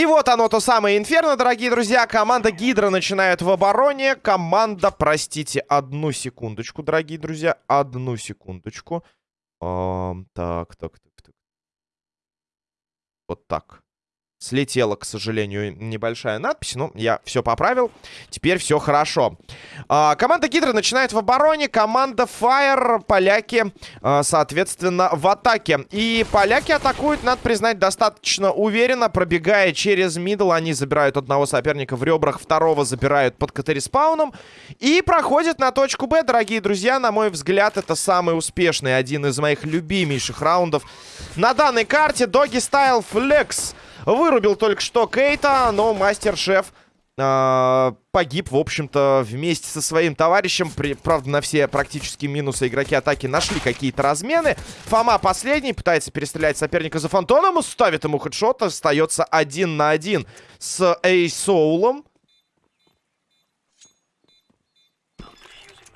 И вот оно, то самое Инферно, дорогие друзья. Команда Гидра начинает в обороне. Команда, простите, одну секундочку, дорогие друзья. Одну секундочку. Эм, так, так, так, так. Вот так. Слетела, к сожалению, небольшая надпись. Но я все поправил. Теперь все хорошо. А, команда Гидра начинает в обороне. Команда Fire, поляки, а, соответственно, в атаке. И поляки атакуют, надо признать, достаточно уверенно. Пробегая через мидл, они забирают одного соперника в ребрах. Второго забирают под катериспауном. И проходят на точку Б, дорогие друзья. На мой взгляд, это самый успешный, один из моих любимейших раундов на данной карте. Доги Стайл Флекс. Вырубил только что Кейта, но мастер-шеф э, погиб, в общем-то, вместе со своим товарищем. При, правда, на все практически минусы игроки атаки нашли какие-то размены. Фома последний, пытается перестрелять соперника за фантоном, ставит ему хедшот, остается один на один с Эйсоулом.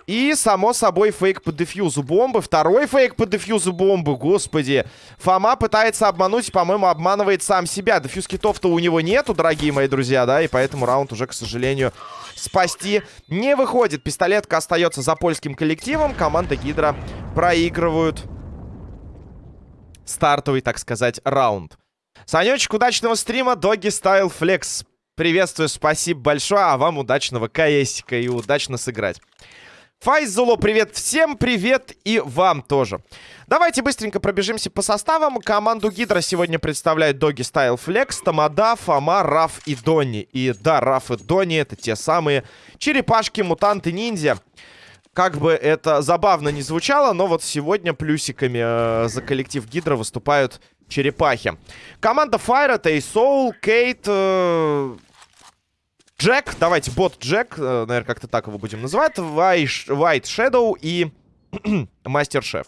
И, само собой, фейк по дефьюзу бомбы. Второй фейк по дефьюзу бомбы. Господи. Фома пытается обмануть, по-моему, обманывает сам себя. Дефьюз китов-то у него нету, дорогие мои друзья, да? И поэтому раунд уже, к сожалению, спасти не выходит. Пистолетка остается за польским коллективом. Команда Гидра проигрывают стартовый, так сказать, раунд. Санечек, удачного стрима. Доги Стайл Флекс. Приветствую, спасибо большое. А вам удачного КСика и удачно сыграть. Файзуло, привет всем, привет и вам тоже. Давайте быстренько пробежимся по составам. Команду Гидра сегодня представляют Доги Стайл Флекс, Тамада, Фома, Раф и Донни. И да, Раф и Донни это те самые черепашки, мутанты, ниндзя. Как бы это забавно не звучало, но вот сегодня плюсиками э, за коллектив Гидра выступают черепахи. Команда Fire это и Soul, Кейт, э, Джек, давайте, бот Джек, э, наверное, как-то так его будем называть. White Shadow и Мастер Шеф.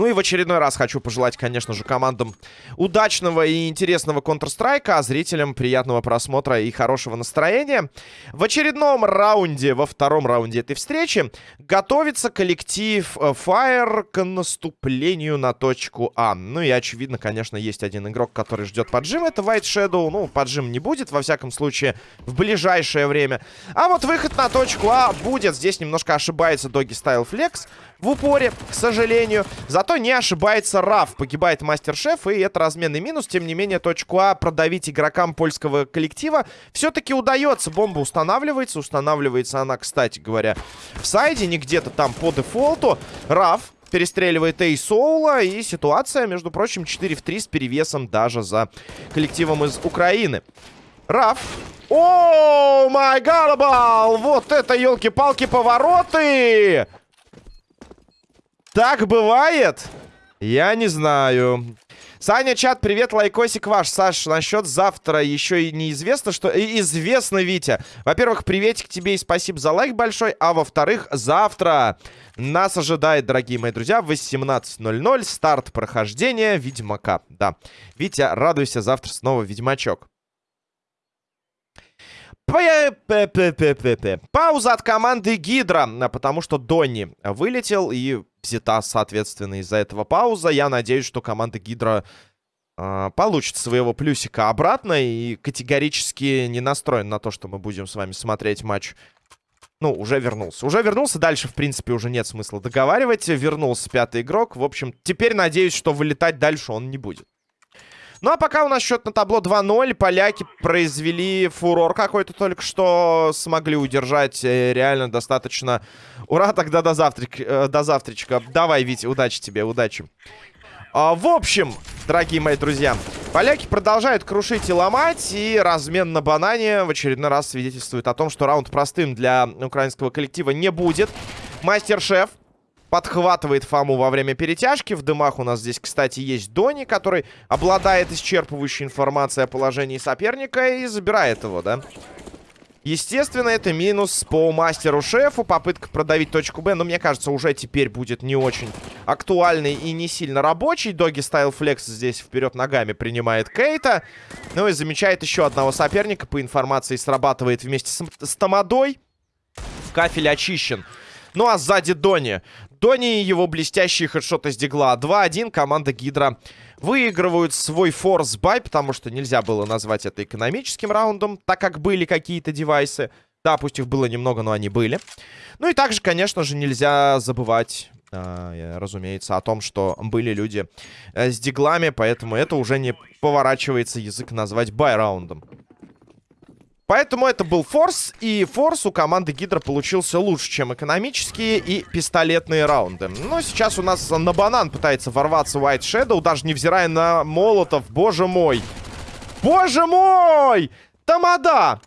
Ну и в очередной раз хочу пожелать, конечно же, командам удачного и интересного Counter-Strike, а зрителям приятного просмотра и хорошего настроения. В очередном раунде, во втором раунде этой встречи, готовится коллектив э, Fire к наступлению на точку А. Ну и, очевидно, конечно, есть один игрок, который ждет поджим. Это White Shadow. Ну, поджим не будет, во всяком случае, в ближайшее время. А вот выход на точку А будет. Здесь немножко ошибается Doggy Style Flex в упоре, к сожалению. Зато не ошибается Раф. Погибает мастер-шеф, и это разменный минус. Тем не менее, точку А продавить игрокам польского коллектива все-таки удается. Бомба устанавливается. Устанавливается она, кстати говоря, в сайде, не где-то там по дефолту. Раф перестреливает Эй Соула. И ситуация, между прочим, 4 в 3 с перевесом даже за коллективом из Украины. Раф. О, май гарбал! Вот это, елки-палки, повороты! Так бывает? Я не знаю. Саня, чат, привет, лайкосик ваш. Саш, насчет завтра еще и неизвестно, что... И известно, Витя. Во-первых, приветик тебе и спасибо за лайк большой. А во-вторых, завтра нас ожидает, дорогие мои друзья, в 18.00 старт прохождения Ведьмака. Да, Витя, радуйся, завтра снова Ведьмачок. Пауза от команды Гидра, потому что Донни вылетел и взята, соответственно, из-за этого пауза. Я надеюсь, что команда Гидра э, получит своего плюсика обратно и категорически не настроен на то, что мы будем с вами смотреть матч. Ну, уже вернулся. Уже вернулся. Дальше, в принципе, уже нет смысла договаривать. Вернулся пятый игрок. В общем, теперь надеюсь, что вылетать дальше он не будет. Ну, а пока у нас счет на табло 2-0. Поляки произвели фурор какой-то только что. Смогли удержать э, реально достаточно. Ура, тогда до, завтрак, э, до завтрачка. Давай, Витя, удачи тебе, удачи. А, в общем, дорогие мои друзья, поляки продолжают крушить и ломать, и размен на банане в очередной раз свидетельствует о том, что раунд простым для украинского коллектива не будет. Мастер-шеф подхватывает Фому во время перетяжки. В дымах у нас здесь, кстати, есть Дони, который обладает исчерпывающей информацией о положении соперника и забирает его, да? Естественно, это минус по мастеру-шефу. Попытка продавить точку Б, но мне кажется, уже теперь будет не очень актуальный и не сильно рабочий. Doggy Style Flex здесь вперед ногами принимает Кейта. Ну и замечает еще одного соперника. По информации срабатывает вместе с, с Тамадой. Кафель очищен Ну а сзади Дони. Дони и его блестящий хедшот из дигла. 2-1. Команда Гидра выигрывают свой force buy, потому что нельзя было назвать это экономическим раундом, так как были какие-то девайсы. Да, пусть их было немного, но они были. Ну и также, конечно же, нельзя забывать, э, разумеется, о том, что были люди э, с диглами, поэтому это уже не поворачивается язык назвать бай-раундом. Поэтому это был форс, и форс у команды Гидра получился лучше, чем экономические и пистолетные раунды. Но сейчас у нас на банан пытается ворваться White Shadow, даже невзирая на молотов. Боже мой! Боже мой! Тамада!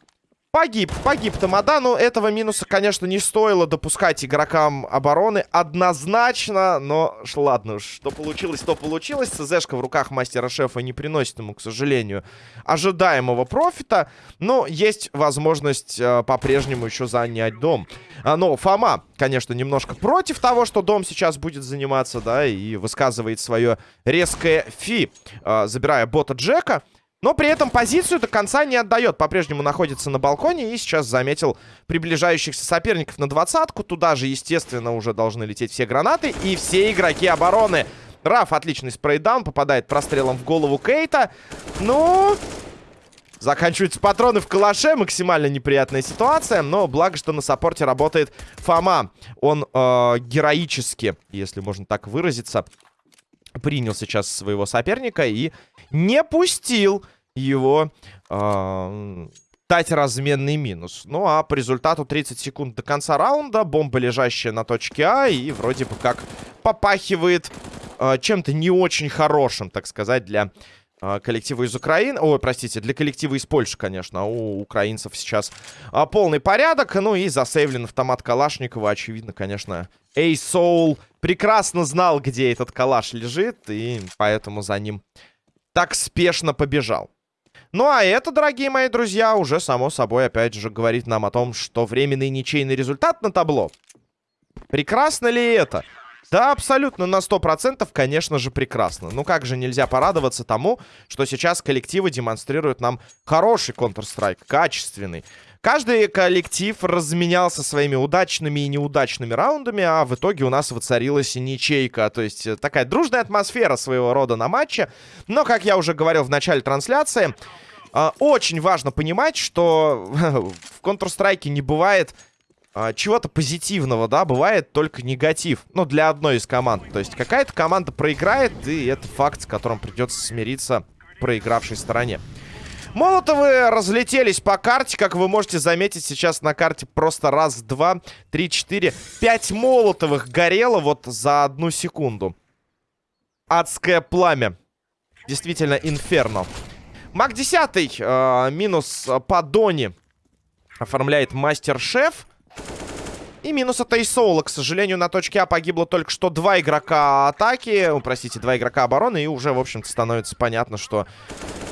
Погиб, погиб Тамада, но этого минуса, конечно, не стоило допускать игрокам обороны однозначно, но ладно, что получилось, то получилось. ЦЗшка в руках мастера-шефа не приносит ему, к сожалению, ожидаемого профита, но есть возможность э, по-прежнему еще занять дом. А, но Фома, конечно, немножко против того, что дом сейчас будет заниматься, да, и высказывает свое резкое фи, э, забирая бота Джека. Но при этом позицию до конца не отдает. По-прежнему находится на балконе и сейчас заметил приближающихся соперников на двадцатку. Туда же, естественно, уже должны лететь все гранаты и все игроки обороны. Раф отличный спрейдаун, попадает прострелом в голову Кейта. Ну... Заканчиваются патроны в калаше. Максимально неприятная ситуация. Но благо, что на саппорте работает Фома. Он э, героически, если можно так выразиться, принял сейчас своего соперника и не пустил его э, дать разменный минус. Ну а по результату 30 секунд до конца раунда бомба, лежащая на точке А, и вроде бы как попахивает э, чем-то не очень хорошим, так сказать, для э, коллектива из Украины. Ой, простите, для коллектива из Польши, конечно. А у украинцев сейчас э, полный порядок. Ну и засейвлен автомат Калашникова. Очевидно, конечно, Эй Соул прекрасно знал, где этот калаш лежит, и поэтому за ним так спешно побежал. Ну а это, дорогие мои друзья, уже само собой опять же говорит нам о том, что временный ничейный результат на табло. Прекрасно ли это? Да, абсолютно на 100%, конечно же, прекрасно. Ну как же нельзя порадоваться тому, что сейчас коллективы демонстрируют нам хороший Counter-Strike, качественный. Каждый коллектив разменялся своими удачными и неудачными раундами, а в итоге у нас воцарилась ничейка. То есть э, такая дружная атмосфера своего рода на матче. Но, как я уже говорил в начале трансляции, э, очень важно понимать, что в Counter-Strike не бывает чего-то позитивного, да, бывает только негатив. Ну, для одной из команд. То есть какая-то команда проиграет, и это факт, с которым придется смириться проигравшей стороне. Молотовы разлетелись по карте, как вы можете заметить сейчас на карте просто раз, два, три, четыре, пять молотовых горело вот за одну секунду. Адское пламя. Действительно, инферно. Маг 10 э, минус по Дони оформляет мастер-шеф. И минус от Эйсоула. К сожалению, на точке А погибло только что два игрока атаки. Простите, два игрока обороны. И уже, в общем-то, становится понятно, что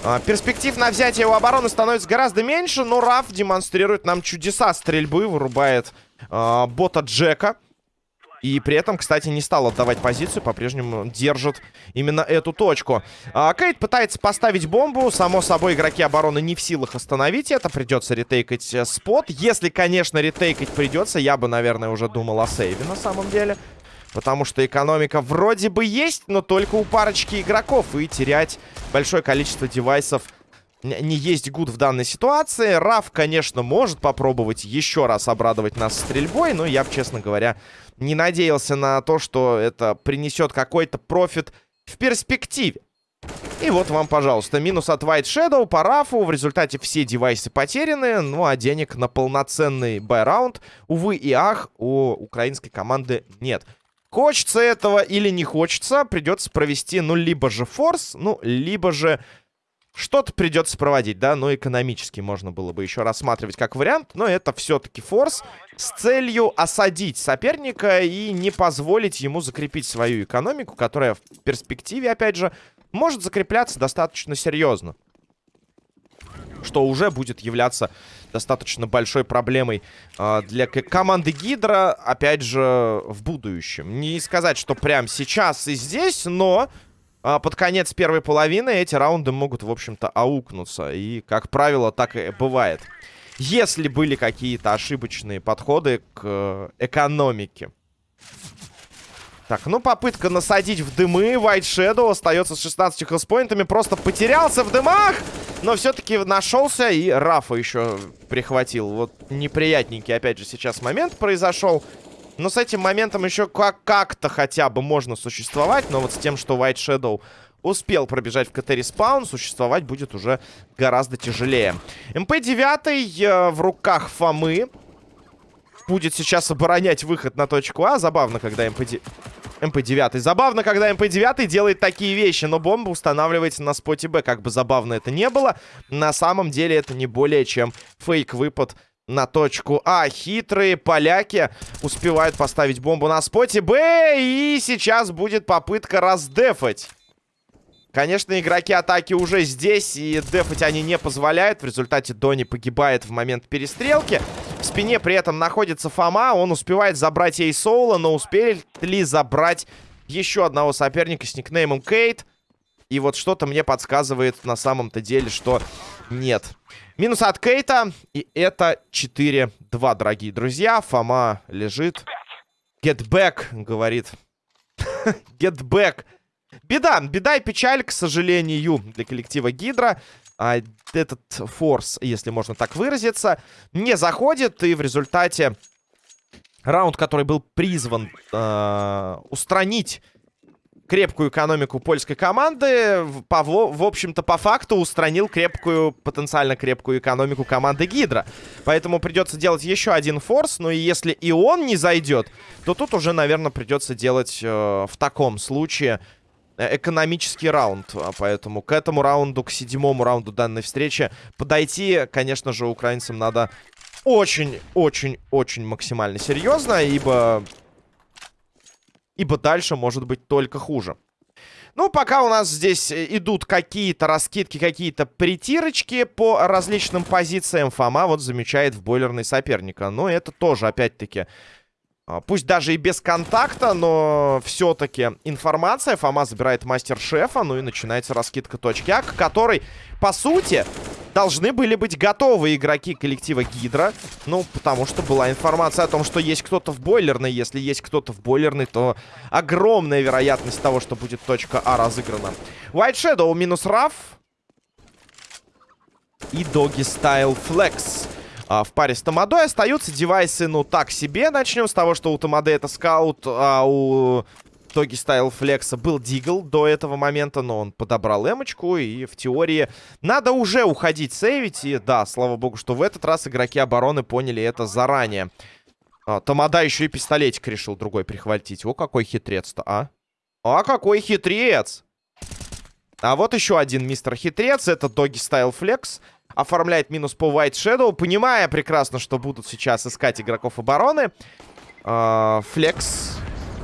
э, перспектив на взятие у обороны становится гораздо меньше. Но Раф демонстрирует нам чудеса стрельбы. Вырубает э, бота Джека. И при этом, кстати, не стал отдавать позицию, по-прежнему держит именно эту точку. А, Кейт пытается поставить бомбу. Само собой, игроки обороны не в силах остановить это. Придется ретейкать э, спот. Если, конечно, ретейкать придется, я бы, наверное, уже думал о сейве на самом деле. Потому что экономика вроде бы есть, но только у парочки игроков. И терять большое количество девайсов не есть good в данной ситуации. Раф, конечно, может попробовать еще раз обрадовать нас стрельбой, но я, честно говоря, не надеялся на то, что это принесет какой-то профит в перспективе. И вот вам, пожалуйста, минус от White Shadow по рафу. В результате все девайсы потеряны. Ну, а денег на полноценный buy round, увы и ах, у украинской команды нет. Хочется этого или не хочется, придется провести, ну, либо же форс, ну, либо же что-то придется проводить, да, но экономически можно было бы еще рассматривать как вариант, но это все-таки форс с целью осадить соперника и не позволить ему закрепить свою экономику, которая в перспективе, опять же, может закрепляться достаточно серьезно. Что уже будет являться достаточно большой проблемой э, для команды Гидра, опять же, в будущем. Не сказать, что прямо сейчас и здесь, но под конец первой половины эти раунды могут, в общем-то, аукнуться. И, как правило, так и бывает. если были какие-то ошибочные подходы к э, экономике. Так, ну попытка насадить в дымы. White Shadow остается с 16 хелспоинтами. Просто потерялся в дымах. Но все-таки нашелся и Рафа еще прихватил. Вот неприятненький, опять же, сейчас момент произошел. Но с этим моментом еще как-то хотя бы можно существовать. Но вот с тем, что White Shadow успел пробежать в CT respawn, существовать будет уже гораздо тяжелее. MP-9 э, в руках Фомы. Будет сейчас оборонять выход на точку А. Забавно, когда MP-9... MP-9. Забавно, когда MP-9 делает такие вещи, но бомба устанавливается на споте Б. Как бы забавно это не было, на самом деле это не более чем фейк-выпад на точку А. Хитрые поляки успевают поставить бомбу на споте Б. И сейчас будет попытка раздефать. Конечно, игроки атаки уже здесь, и дефать они не позволяют. В результате Дони погибает в момент перестрелки. В спине при этом находится Фома. Он успевает забрать ей Соула, но успели ли забрать еще одного соперника с никнеймом Кейт? И вот что-то мне подсказывает на самом-то деле, что нет. Минус от Кейта. И это 4-2, дорогие друзья. Фома лежит. Get back, говорит. Get back. Беда, беда и печаль, к сожалению, для коллектива Гидра. А этот форс, если можно так выразиться, не заходит. И в результате раунд, который был призван э, устранить крепкую экономику польской команды, по, в общем-то, по факту устранил крепкую, потенциально крепкую экономику команды Гидра. Поэтому придется делать еще один форс. Ну и если и он не зайдет, то тут уже, наверное, придется делать э, в таком случае Э, экономический раунд. А поэтому к этому раунду, к седьмому раунду данной встречи подойти, конечно же, украинцам надо очень-очень-очень максимально серьезно, ибо... Ибо дальше может быть только хуже. Ну, пока у нас здесь идут какие-то раскидки, какие-то притирочки по различным позициям, Фома вот замечает в бойлерный соперника. Но это тоже, опять-таки, пусть даже и без контакта, но все-таки информация. Фома забирает мастер-шефа, ну и начинается раскидка точки А, к которой, по сути, должны были быть готовы игроки коллектива Гидра. Ну, потому что была информация о том, что есть кто-то в бойлерной. Если есть кто-то в бойлерной, то огромная вероятность того, что будет точка А разыграна. White Shadow минус Раф. И Doggy Style Flex а, в паре с Тамадой. Остаются девайсы, ну, так себе. Начнем с того, что у Тамады это скаут, а у Тоги Стайл Флекса был Дигл до этого момента, но он подобрал эмочку, и в теории надо уже уходить сейвить. И да, слава богу, что в этот раз игроки обороны поняли это заранее. А, Тамада еще и пистолетик решил другой прихватить. О, какой хитрец-то, а? А какой хитрец! А вот еще один мистер хитрец, это Доги Стайл Флекс оформляет минус по White Shadow, понимая прекрасно, что будут сейчас искать игроков обороны. А, Флекс,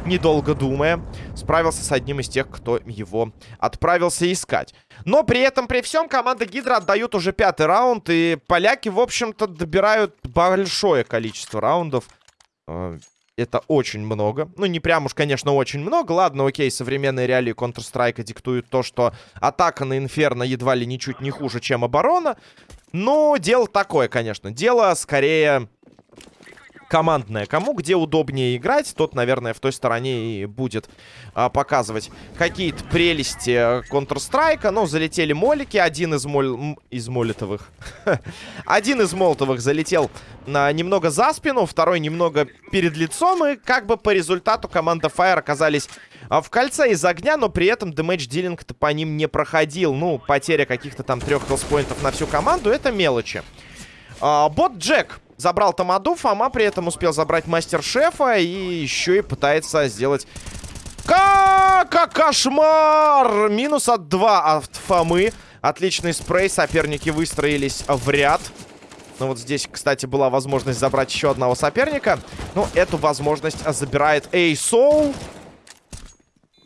недолго думая, справился с одним из тех, кто его отправился искать. Но при этом, при всем, команда Гидра отдают уже пятый раунд, и поляки, в общем-то, добирают большое количество раундов. Это очень много. Ну, не прям уж, конечно, очень много. Ладно, окей, современные реалии Counter-Strike диктуют то, что атака на Инферно едва ли ничуть не хуже, чем оборона. Но дело такое, конечно. Дело скорее командная. Кому где удобнее играть, тот, наверное, в той стороне и будет а, показывать какие-то прелести Counter-Strike. Ну, залетели молики. Один из, моль... из молитовых. Один из молотовых залетел на немного за спину, второй немного перед лицом. И как бы по результату команда Fire оказались а, в кольце из огня, но при этом дэмэдж дилинг-то по ним не проходил. Ну, потеря каких-то там трех хелспоинтов на всю команду, это мелочи. А, бот Джек забрал Тамаду, Фома при этом успел забрать Мастер-Шефа и еще и пытается сделать... Как кошмар! Минус от 2 от Фомы. Отличный спрей, соперники выстроились в ряд. Ну вот здесь, кстати, была возможность забрать еще одного соперника. Ну, эту возможность забирает Эйсоу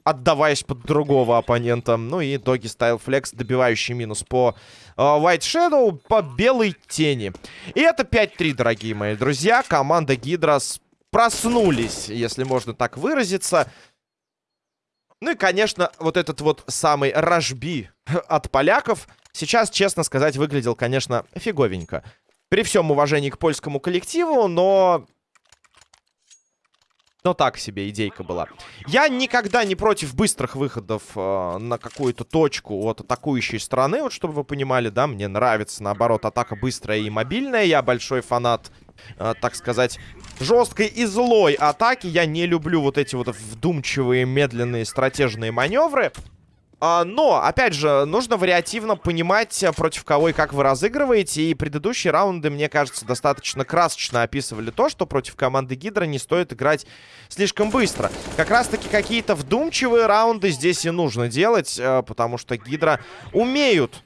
отдаваясь под другого оппонента. Ну и Доги Стайл Флекс, добивающий минус по э, White Shadow, по белой тени. И это 5-3, дорогие мои друзья. Команда Гидрос проснулись, если можно так выразиться. Ну и, конечно, вот этот вот самый рожби от поляков сейчас, честно сказать, выглядел, конечно, фиговенько. При всем уважении к польскому коллективу, но но так себе идейка была. Я никогда не против быстрых выходов э, на какую-то точку от атакующей стороны. Вот чтобы вы понимали, да, мне нравится, наоборот, атака быстрая и мобильная. Я большой фанат, э, так сказать, жесткой и злой атаки. Я не люблю вот эти вот вдумчивые, медленные, стратежные маневры. А, но, опять же, нужно вариативно понимать, э, против кого и как вы разыгрываете. И предыдущие раунды, мне кажется, достаточно красочно описывали то, что против команды Гидра не стоит играть слишком быстро. Как раз-таки какие-то вдумчивые раунды здесь и нужно делать, э, потому что Гидра умеют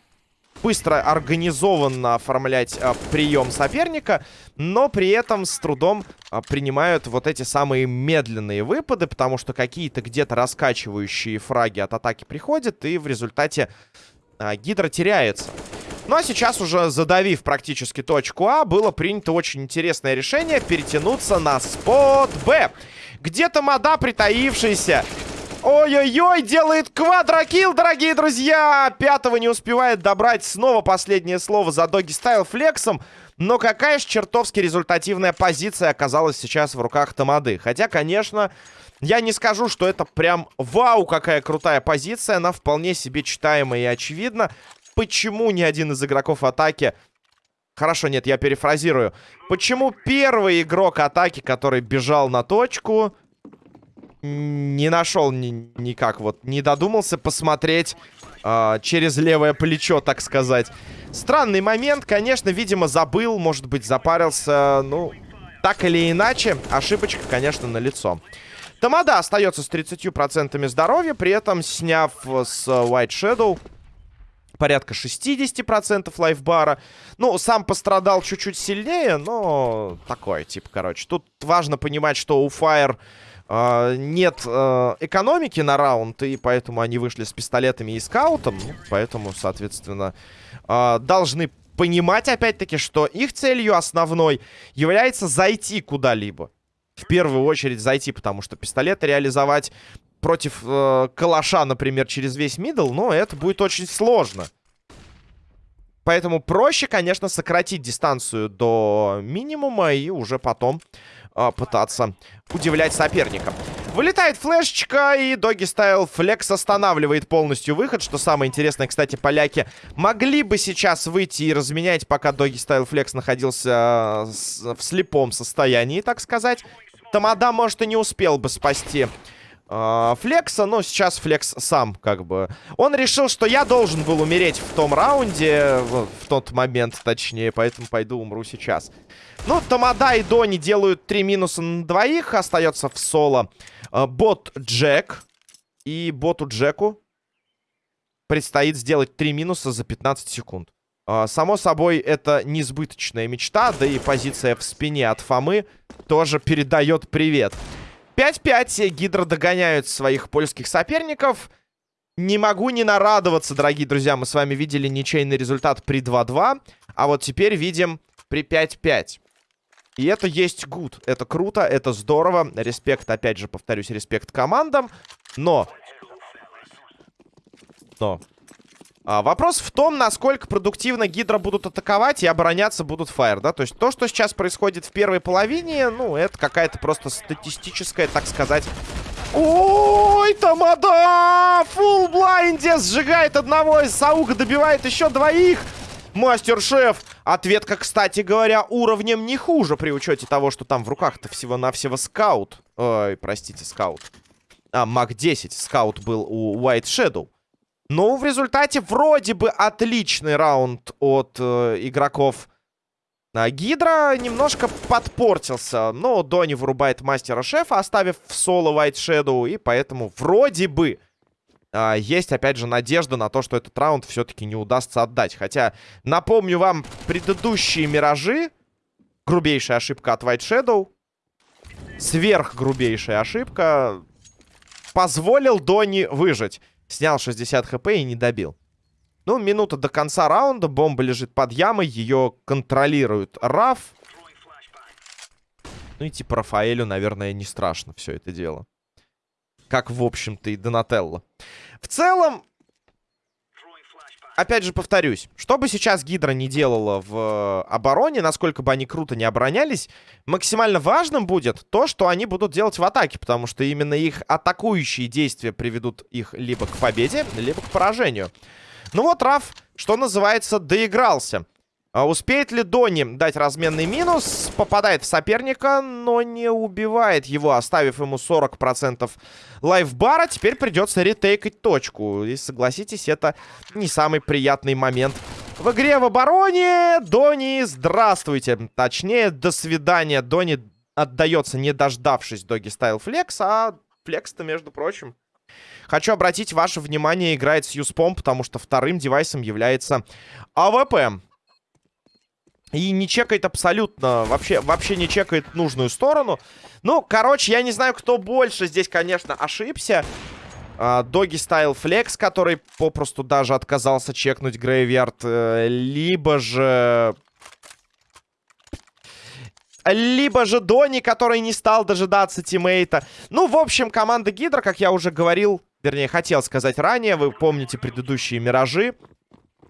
быстро, организованно оформлять а, прием соперника, но при этом с трудом а, принимают вот эти самые медленные выпады, потому что какие-то где-то раскачивающие фраги от атаки приходят, и в результате а, Гидра теряется. Ну а сейчас уже задавив практически точку А, было принято очень интересное решение перетянуться на спот Б. Где-то мода притаившийся Ой-ой-ой, делает квадрокилл, дорогие друзья! Пятого не успевает добрать. Снова последнее слово за Доги Стайл флексом. Но какая же чертовски результативная позиция оказалась сейчас в руках Тамады. Хотя, конечно, я не скажу, что это прям вау, какая крутая позиция. Она вполне себе читаемая и очевидна. Почему ни один из игроков атаки... Хорошо, нет, я перефразирую. Почему первый игрок атаки, который бежал на точку не нашел ни, никак, вот, не додумался посмотреть э, через левое плечо, так сказать. Странный момент, конечно, видимо, забыл, может быть, запарился, ну, так или иначе, ошибочка, конечно, на лицо. Тамада остается с 30% здоровья, при этом сняв с White Shadow порядка 60% лайфбара. Ну, сам пострадал чуть-чуть сильнее, но такое, типа, короче. Тут важно понимать, что у Fire Uh, нет uh, экономики на раунд, и поэтому они вышли с пистолетами и скаутом. Ну, поэтому, соответственно, uh, должны понимать, опять-таки, что их целью основной является зайти куда-либо. В первую очередь зайти, потому что пистолеты реализовать против э, калаша, например, через весь мидл, но это будет очень сложно. Поэтому проще, конечно, сократить дистанцию до минимума и уже потом э, пытаться удивлять соперника. Вылетает флешечка, и Доги Стайл Флекс останавливает полностью выход. Что самое интересное, кстати, поляки могли бы сейчас выйти и разменять, пока Доги Стайл Флекс находился в слепом состоянии, так сказать. Тамада, может, и не успел бы спасти Флекса, но сейчас Флекс сам, как бы... Он решил, что я должен был умереть в том раунде, в, тот момент, точнее, поэтому пойду умру сейчас. Ну, Тамада и Дони делают три минуса на двоих. Остается в соло э, бот Джек. И боту Джеку предстоит сделать три минуса за 15 секунд. Э, само собой, это несбыточная мечта. Да и позиция в спине от Фомы тоже передает привет. 5-5. Гидро догоняют своих польских соперников. Не могу не нарадоваться, дорогие друзья. Мы с вами видели ничейный результат при 2-2. А вот теперь видим при 5-5. И это есть good. Это круто, это здорово. Респект, опять же, повторюсь, респект командам. Но... Но... А, вопрос в том, насколько продуктивно Гидро будут атаковать и обороняться будут Фаер, да? То есть то, что сейчас происходит в первой половине, ну, это какая-то просто статистическая, так сказать... Ой, Тамада! Full blind е сжигает одного из Сауга, добивает еще двоих! Мастер-шеф. Ответка, кстати говоря, уровнем не хуже при учете того, что там в руках-то всего-навсего скаут. Ой, простите, скаут. А, МАК-10 скаут был у White Shadow. Но в результате вроде бы отличный раунд от э, игроков а Гидра немножко подпортился. Но Дони вырубает мастера-шефа, оставив в соло White Shadow. И поэтому вроде бы а, есть, опять же, надежда на то, что этот раунд все-таки не удастся отдать. Хотя, напомню вам, предыдущие миражи, грубейшая ошибка от White Shadow, сверхгрубейшая ошибка, позволил Дони выжить. Снял 60 хп и не добил. Ну, минута до конца раунда, бомба лежит под ямой, ее контролирует Раф. Ну и типа Рафаэлю, наверное, не страшно все это дело. Как, в общем-то, и Донателло. В целом, опять же, повторюсь, что бы сейчас Гидра не делала в обороне, насколько бы они круто не оборонялись, максимально важным будет то, что они будут делать в атаке, потому что именно их атакующие действия приведут их либо к победе, либо к поражению. Ну вот, Раф, что называется, доигрался. А успеет ли Дони дать разменный минус? Попадает в соперника, но не убивает его, оставив ему 40% lifebar а. Теперь придется ретейкать точку. И согласитесь, это не самый приятный момент в игре в обороне. Дони, здравствуйте. Точнее, до свидания. Дони отдается, не дождавшись Doggy Style Flex, а Flex-то, между прочим, Хочу обратить ваше внимание, играет с USP ом, потому что вторым девайсом является AWP. И не чекает абсолютно, вообще, вообще не чекает нужную сторону. Ну, короче, я не знаю, кто больше здесь, конечно, ошибся. Доги Стайл Флекс, который попросту даже отказался чекнуть Грейвярд. Э, либо же... Либо же Дони, который не стал дожидаться тиммейта. Ну, в общем, команда Гидра, как я уже говорил, вернее, хотел сказать ранее, вы помните предыдущие Миражи.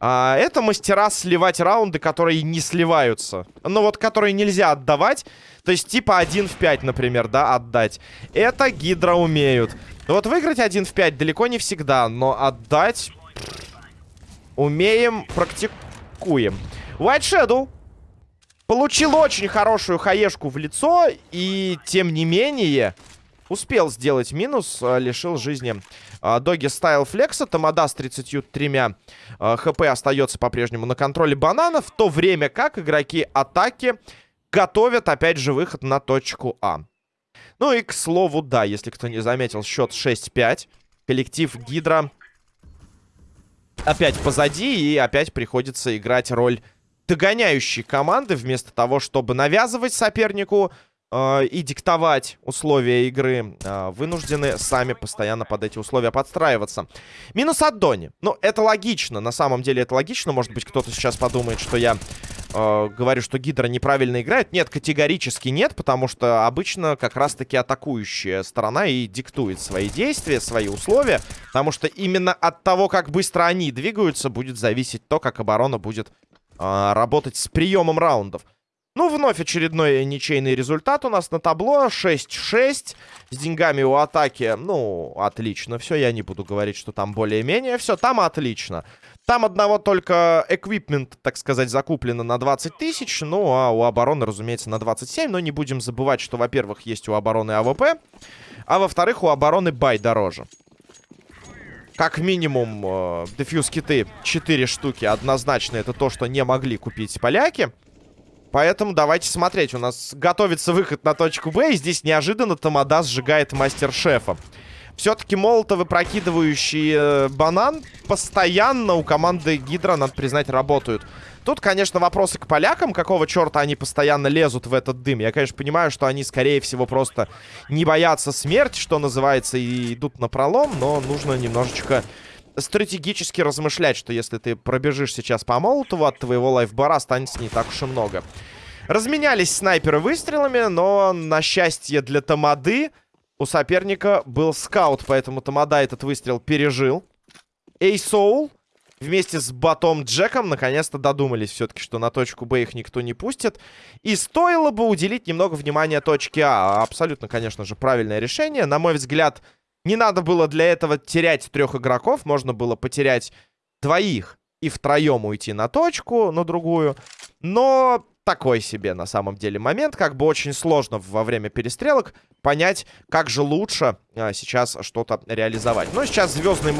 А, это мастера сливать раунды, которые не сливаются. Ну вот, которые нельзя отдавать. То есть типа 1 в 5, например, да, отдать. Это гидро умеют. Вот выиграть 1 в 5 далеко не всегда, но отдать... Умеем, практикуем. White Shadow получил очень хорошую хаешку в лицо, и тем не менее успел сделать минус, а, лишил жизни а, Доги Стайл Флекса. Тамада с 33 а, хп остается по-прежнему на контроле банана. В то время как игроки атаки готовят опять же выход на точку А. Ну и к слову, да, если кто не заметил, счет 6-5. Коллектив Гидра опять позади и опять приходится играть роль догоняющей команды вместо того, чтобы навязывать сопернику э, и диктовать условия игры, э, вынуждены сами постоянно под эти условия подстраиваться. Минус от Дони. Ну, это логично. На самом деле это логично. Может быть, кто-то сейчас подумает, что я э, говорю, что Гидра неправильно играет. Нет, категорически нет, потому что обычно как раз-таки атакующая сторона и диктует свои действия, свои условия. Потому что именно от того, как быстро они двигаются, будет зависеть то, как оборона будет э, работать с приемом раундов. Ну, вновь очередной ничейный результат у нас на табло. 6-6. С деньгами у атаки, ну, отлично. Все, я не буду говорить, что там более-менее. Все, там отлично. Там одного только equipment, так сказать, закуплено на 20 тысяч. Ну, а у обороны, разумеется, на 27. Но не будем забывать, что, во-первых, есть у обороны AWP. А во-вторых, у обороны buy дороже. Как минимум, э, defuse kit ы 4 штуки. Однозначно это то, что не могли купить поляки. Поэтому давайте смотреть. У нас готовится выход на точку Б. И здесь неожиданно Тамада сжигает мастер-шефа. Все-таки молотовы, прокидывающие э, банан, постоянно у команды Гидра, надо признать, работают. Тут, конечно, вопросы к полякам. Какого черта они постоянно лезут в этот дым? Я, конечно, понимаю, что они, скорее всего, просто не боятся смерти, что называется, и идут на пролом. Но нужно немножечко стратегически размышлять, что если ты пробежишь сейчас по Молотову, от твоего лайфбара останется не так уж и много. Разменялись снайперы выстрелами, но, на счастье для Тамады, у соперника был скаут, поэтому Тамада этот выстрел пережил. Эйсоул вместе с Батом Джеком наконец-то додумались все-таки, что на точку Б их никто не пустит. И стоило бы уделить немного внимания точке А. Абсолютно, конечно же, правильное решение. На мой взгляд, не надо было для этого терять трех игроков. Можно было потерять двоих и втроем уйти на точку, на другую. Но такой себе на самом деле момент. Как бы очень сложно во время перестрелок понять, как же лучше а, сейчас что-то реализовать. Ну, сейчас звездный...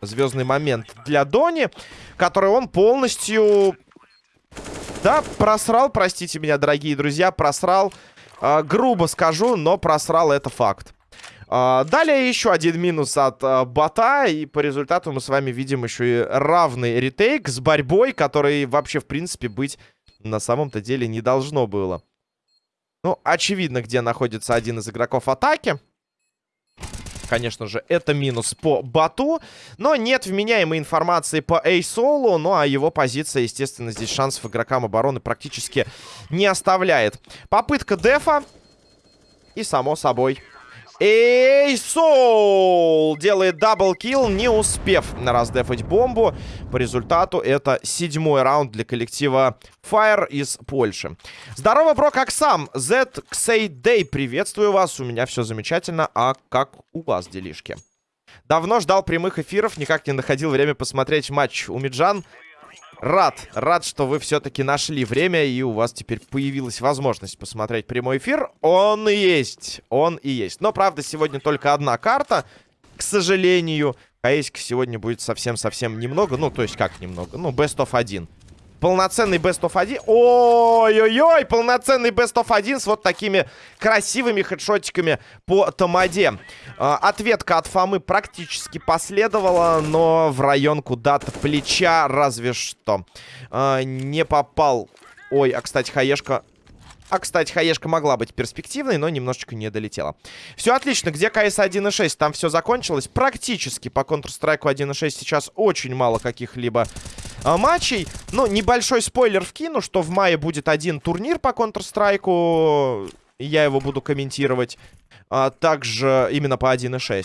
Звездный момент для Дони, который он полностью... Да, просрал, простите меня, дорогие друзья, просрал. Э, грубо скажу, но просрал это факт. А, далее еще один минус от а, бота. И по результату мы с вами видим еще и равный ретейк с борьбой, который вообще, в принципе, быть на самом-то деле не должно было. Ну, очевидно, где находится один из игроков атаки. Конечно же, это минус по бату. Но нет вменяемой информации по Эйсолу. Ну, а его позиция, естественно, здесь шансов игрокам обороны практически не оставляет. Попытка дефа. И, само собой, Эйсоул делает double kill, не успев раздефать бомбу. По результату это седьмой раунд для коллектива Fire из Польши. Здорово, бро, как сам? Z Xay Day, приветствую вас. У меня все замечательно. А как у вас делишки? Давно ждал прямых эфиров, никак не находил время посмотреть матч. У Миджан Рад, рад, что вы все-таки нашли время, и у вас теперь появилась возможность посмотреть прямой эфир. Он и есть, он и есть. Но, правда, сегодня только одна карта, к сожалению. КС сегодня будет совсем-совсем немного, ну, то есть как немного, ну, best of 1 полноценный Best of 1. Ой-ой-ой, полноценный Best of 1 с вот такими красивыми хедшотиками по Тамаде. А, ответка от Фомы практически последовала, но в район куда-то плеча разве что. А, не попал. Ой, а, кстати, Хаешка а, кстати, хаешка могла быть перспективной, но немножечко не долетела. Все отлично. Где КС 1.6? Там все закончилось. Практически по Counter-Strike 1.6 сейчас очень мало каких-либо а, матчей. Ну, небольшой спойлер вкину, что в мае будет один турнир по Counter-Strike. Я его буду комментировать. А, также именно по 1.6.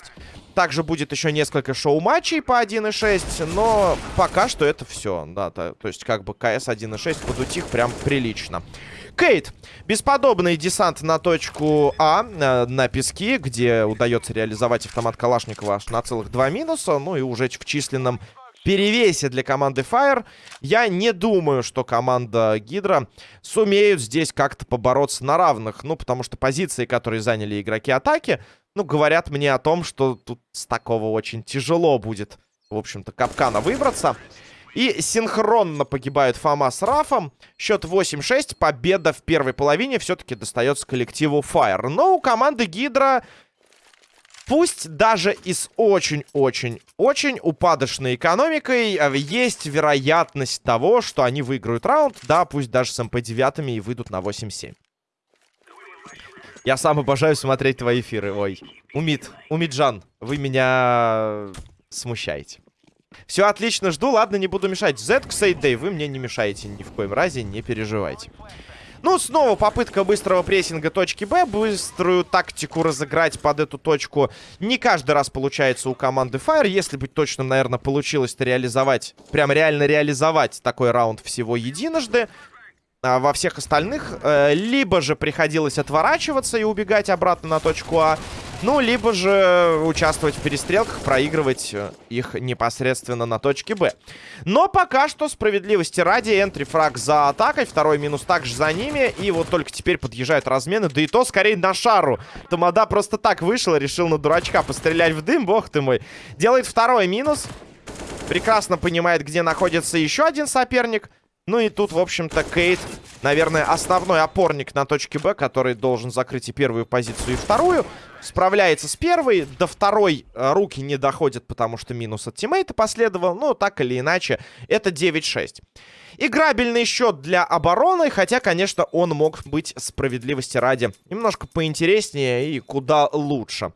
Также будет еще несколько шоу-матчей по 1.6, но пока что это все. Да, то, то есть как бы КС 1.6 подутих прям прилично. Кейт. Бесподобный десант на точку А, на, на песке, где удается реализовать автомат Калашникова аж на целых два минуса. Ну и уже в численном перевесе для команды Fire. Я не думаю, что команда Гидра сумеют здесь как-то побороться на равных. Ну, потому что позиции, которые заняли игроки атаки, ну, говорят мне о том, что тут с такого очень тяжело будет, в общем-то, капкана выбраться. И синхронно погибают Фома с Рафом. Счет 8-6. Победа в первой половине все-таки достается коллективу Fire. Но у команды Гидра... Пусть даже и с очень-очень-очень упадочной экономикой э, есть вероятность того, что они выиграют раунд. Да, пусть даже с МП-9 и выйдут на 8-7. Я сам обожаю смотреть твои эфиры. Ой, Умид, Умиджан, вы меня смущаете. Все отлично, жду. Ладно, не буду мешать. Z, Ксейдей, вы мне не мешаете ни в коем разе, не переживайте. Ну, снова попытка быстрого прессинга точки Б. Быструю тактику разыграть под эту точку не каждый раз получается у команды Fire. Если быть точным, наверное, получилось-то реализовать, прям реально реализовать такой раунд всего единожды. А во всех остальных э, либо же приходилось отворачиваться и убегать обратно на точку А, ну, либо же участвовать в перестрелках, проигрывать э, их непосредственно на точке Б. Но пока что, справедливости ради, энтри фраг за атакой, второй минус также за ними, и вот только теперь подъезжают размены, да и то скорее на шару. Тамада просто так вышел, решил на дурачка пострелять в дым, бог ты мой. Делает второй минус, прекрасно понимает, где находится еще один соперник, ну и тут, в общем-то, Кейт, наверное, основной опорник на точке Б, который должен закрыть и первую позицию, и вторую. Справляется с первой. До второй э, руки не доходят, потому что минус от тиммейта последовал. Но так или иначе, это 9-6. Играбельный счет для обороны, хотя, конечно, он мог быть справедливости ради немножко поинтереснее и куда лучше.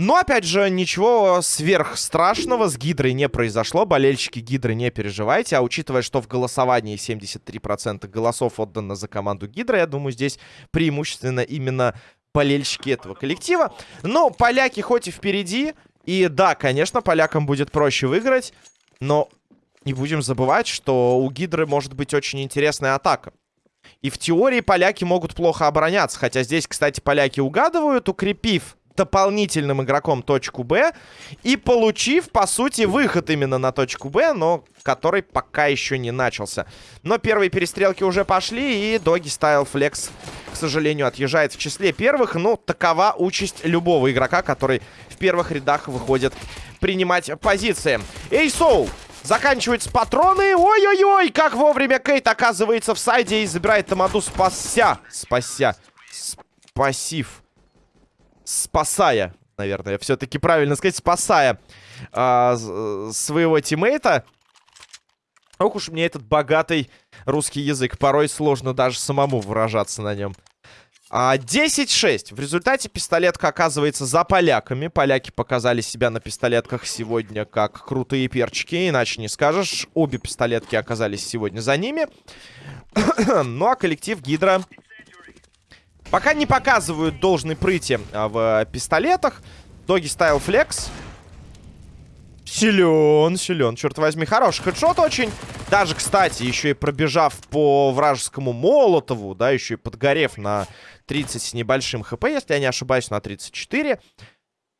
Но, опять же, ничего сверхстрашного с Гидрой не произошло. Болельщики Гидры не переживайте. А учитывая, что в голосовании 73% голосов отдано за команду Гидра, я думаю, здесь преимущественно именно болельщики этого коллектива. Но поляки хоть и впереди. И да, конечно, полякам будет проще выиграть. Но не будем забывать, что у Гидры может быть очень интересная атака. И в теории поляки могут плохо обороняться. Хотя здесь, кстати, поляки угадывают, укрепив дополнительным игроком точку Б и получив, по сути, выход именно на точку Б, но который пока еще не начался. Но первые перестрелки уже пошли, и Доги Стайл Флекс, к сожалению, отъезжает в числе первых. Ну, такова участь любого игрока, который в первых рядах выходит принимать позиции. Эй, Соул! Заканчиваются патроны. Ой-ой-ой, как вовремя Кейт оказывается в сайде и забирает Тамаду спася. Спася. Спасив спасая, наверное, все-таки правильно сказать, спасая а, своего тиммейта. Ох уж мне этот богатый русский язык. Порой сложно даже самому выражаться на нем. А, 10-6. В результате пистолетка оказывается за поляками. Поляки показали себя на пистолетках сегодня как крутые перчики, иначе не скажешь. Обе пистолетки оказались сегодня за ними. ну а коллектив Гидра Пока не показывают должной прыти а, в пистолетах. Доги стайл флекс. Силен, силен, черт возьми. Хороший хедшот очень. Даже, кстати, еще и пробежав по вражескому Молотову, да, еще и подгорев на 30 с небольшим хп, если я не ошибаюсь, на 34,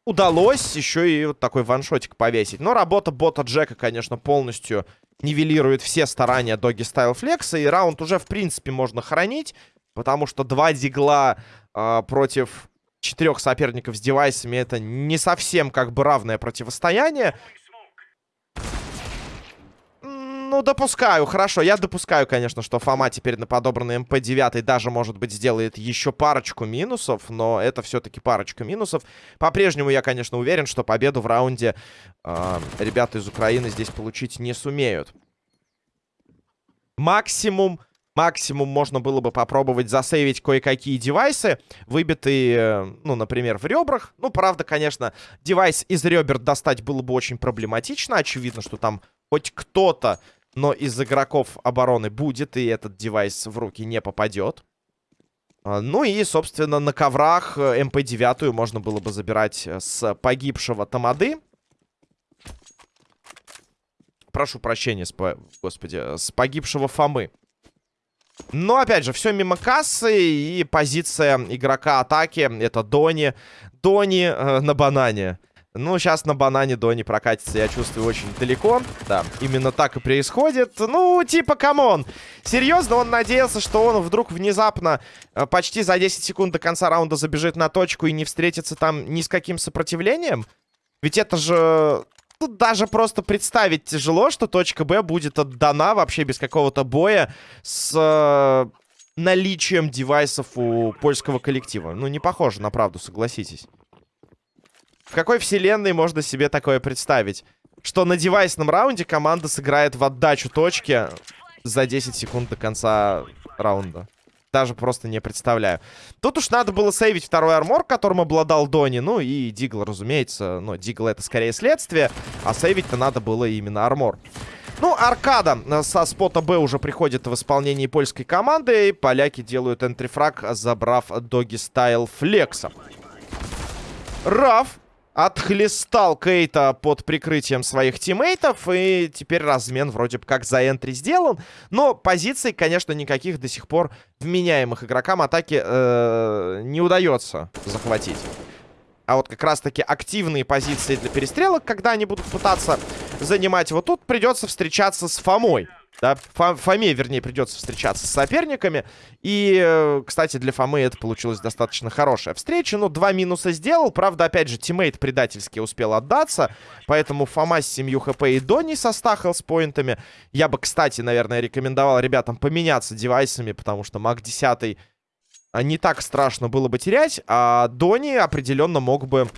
удалось еще и вот такой ваншотик повесить. Но работа бота Джека, конечно, полностью нивелирует все старания Доги Стайл Флекса, и раунд уже, в принципе, можно хранить, потому что два дигла э, против четырех соперников с девайсами это не совсем как бы равное противостояние. Ну, допускаю, хорошо. Я допускаю, конечно, что Фома теперь на подобранный МП-9 даже, может быть, сделает еще парочку минусов, но это все-таки парочка минусов. По-прежнему я, конечно, уверен, что победу в раунде э, ребята из Украины здесь получить не сумеют. Максимум, максимум можно было бы попробовать засейвить кое-какие девайсы, выбитые, ну, например, в ребрах. Ну, правда, конечно, девайс из ребер достать было бы очень проблематично. Очевидно, что там хоть кто-то но из игроков обороны будет, и этот девайс в руки не попадет. А, ну и, собственно, на коврах э, MP-9 можно было бы забирать э, с погибшего Тамады. Прошу прощения, с, господи, э, с погибшего Фомы. Но, опять же, все мимо кассы, и позиция игрока атаки — это Дони. Дони э, на банане. Ну, сейчас на банане Дони прокатится, я чувствую, очень далеко. Да, именно так и происходит. Ну, типа, come on. Серьезно, он надеялся, что он вдруг внезапно э, почти за 10 секунд до конца раунда забежит на точку и не встретится там ни с каким сопротивлением? Ведь это же... Тут даже просто представить тяжело, что точка Б будет отдана вообще без какого-то боя с э, наличием девайсов у польского коллектива. Ну, не похоже на правду, согласитесь. В какой вселенной можно себе такое представить? Что на девайсном раунде команда сыграет в отдачу точки за 10 секунд до конца раунда. Даже просто не представляю. Тут уж надо было сейвить второй armor, которым обладал Дони. Ну и Deagle, разумеется. Но Deagle это скорее следствие. А сейвить-то надо было именно armor. Ну, аркада со спота Б уже приходит в исполнении польской команды. И поляки делают entry frag, забрав Doggy Style Flex а. Раф отхлестал Кейта под прикрытием своих тиммейтов. И теперь размен вроде бы как за entry сделан. Но позиций, конечно, никаких до сих пор вменяемых игрокам атаки э, не удается захватить. А вот как раз-таки активные позиции для перестрелок, когда они будут пытаться занимать, вот тут придется встречаться с Фомой. Да, Фоме, вернее, придется встречаться с соперниками. И, э, кстати, для Фомы это получилась достаточно хорошая встреча. Ну, два минуса сделал. Правда, опять же, тиммейт предательски успел отдаться. Поэтому Фома с 7 хп и Донни со 100 с поинтами. Я бы, кстати, наверное, рекомендовал ребятам поменяться девайсами, потому что Мак 10 а, не так страшно было бы терять. А Донни определенно мог бы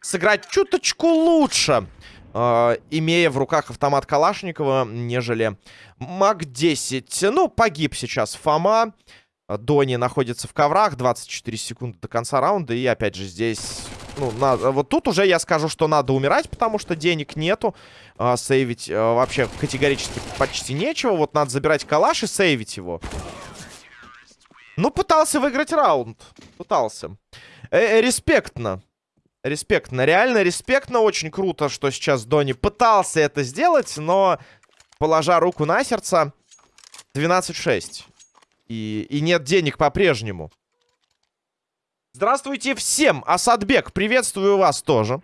сыграть чуточку лучше э, имея в руках автомат Калашникова, нежели МАК-10. Ну, погиб сейчас Фома. Дони находится в коврах. 24 секунды до конца раунда. И опять же здесь... Ну, надо, вот тут уже я скажу, что надо умирать, потому что денег нету. А, сейвить а, вообще категорически почти нечего. Вот надо забирать калаш и сейвить его. Ну, пытался выиграть раунд. Пытался. Э -э респектно. Респектно, реально респектно. Очень круто, что сейчас Дони пытался это сделать, но, положа руку на сердце, 12-6. И, и нет денег по-прежнему. Здравствуйте всем! Асадбек, приветствую вас тоже.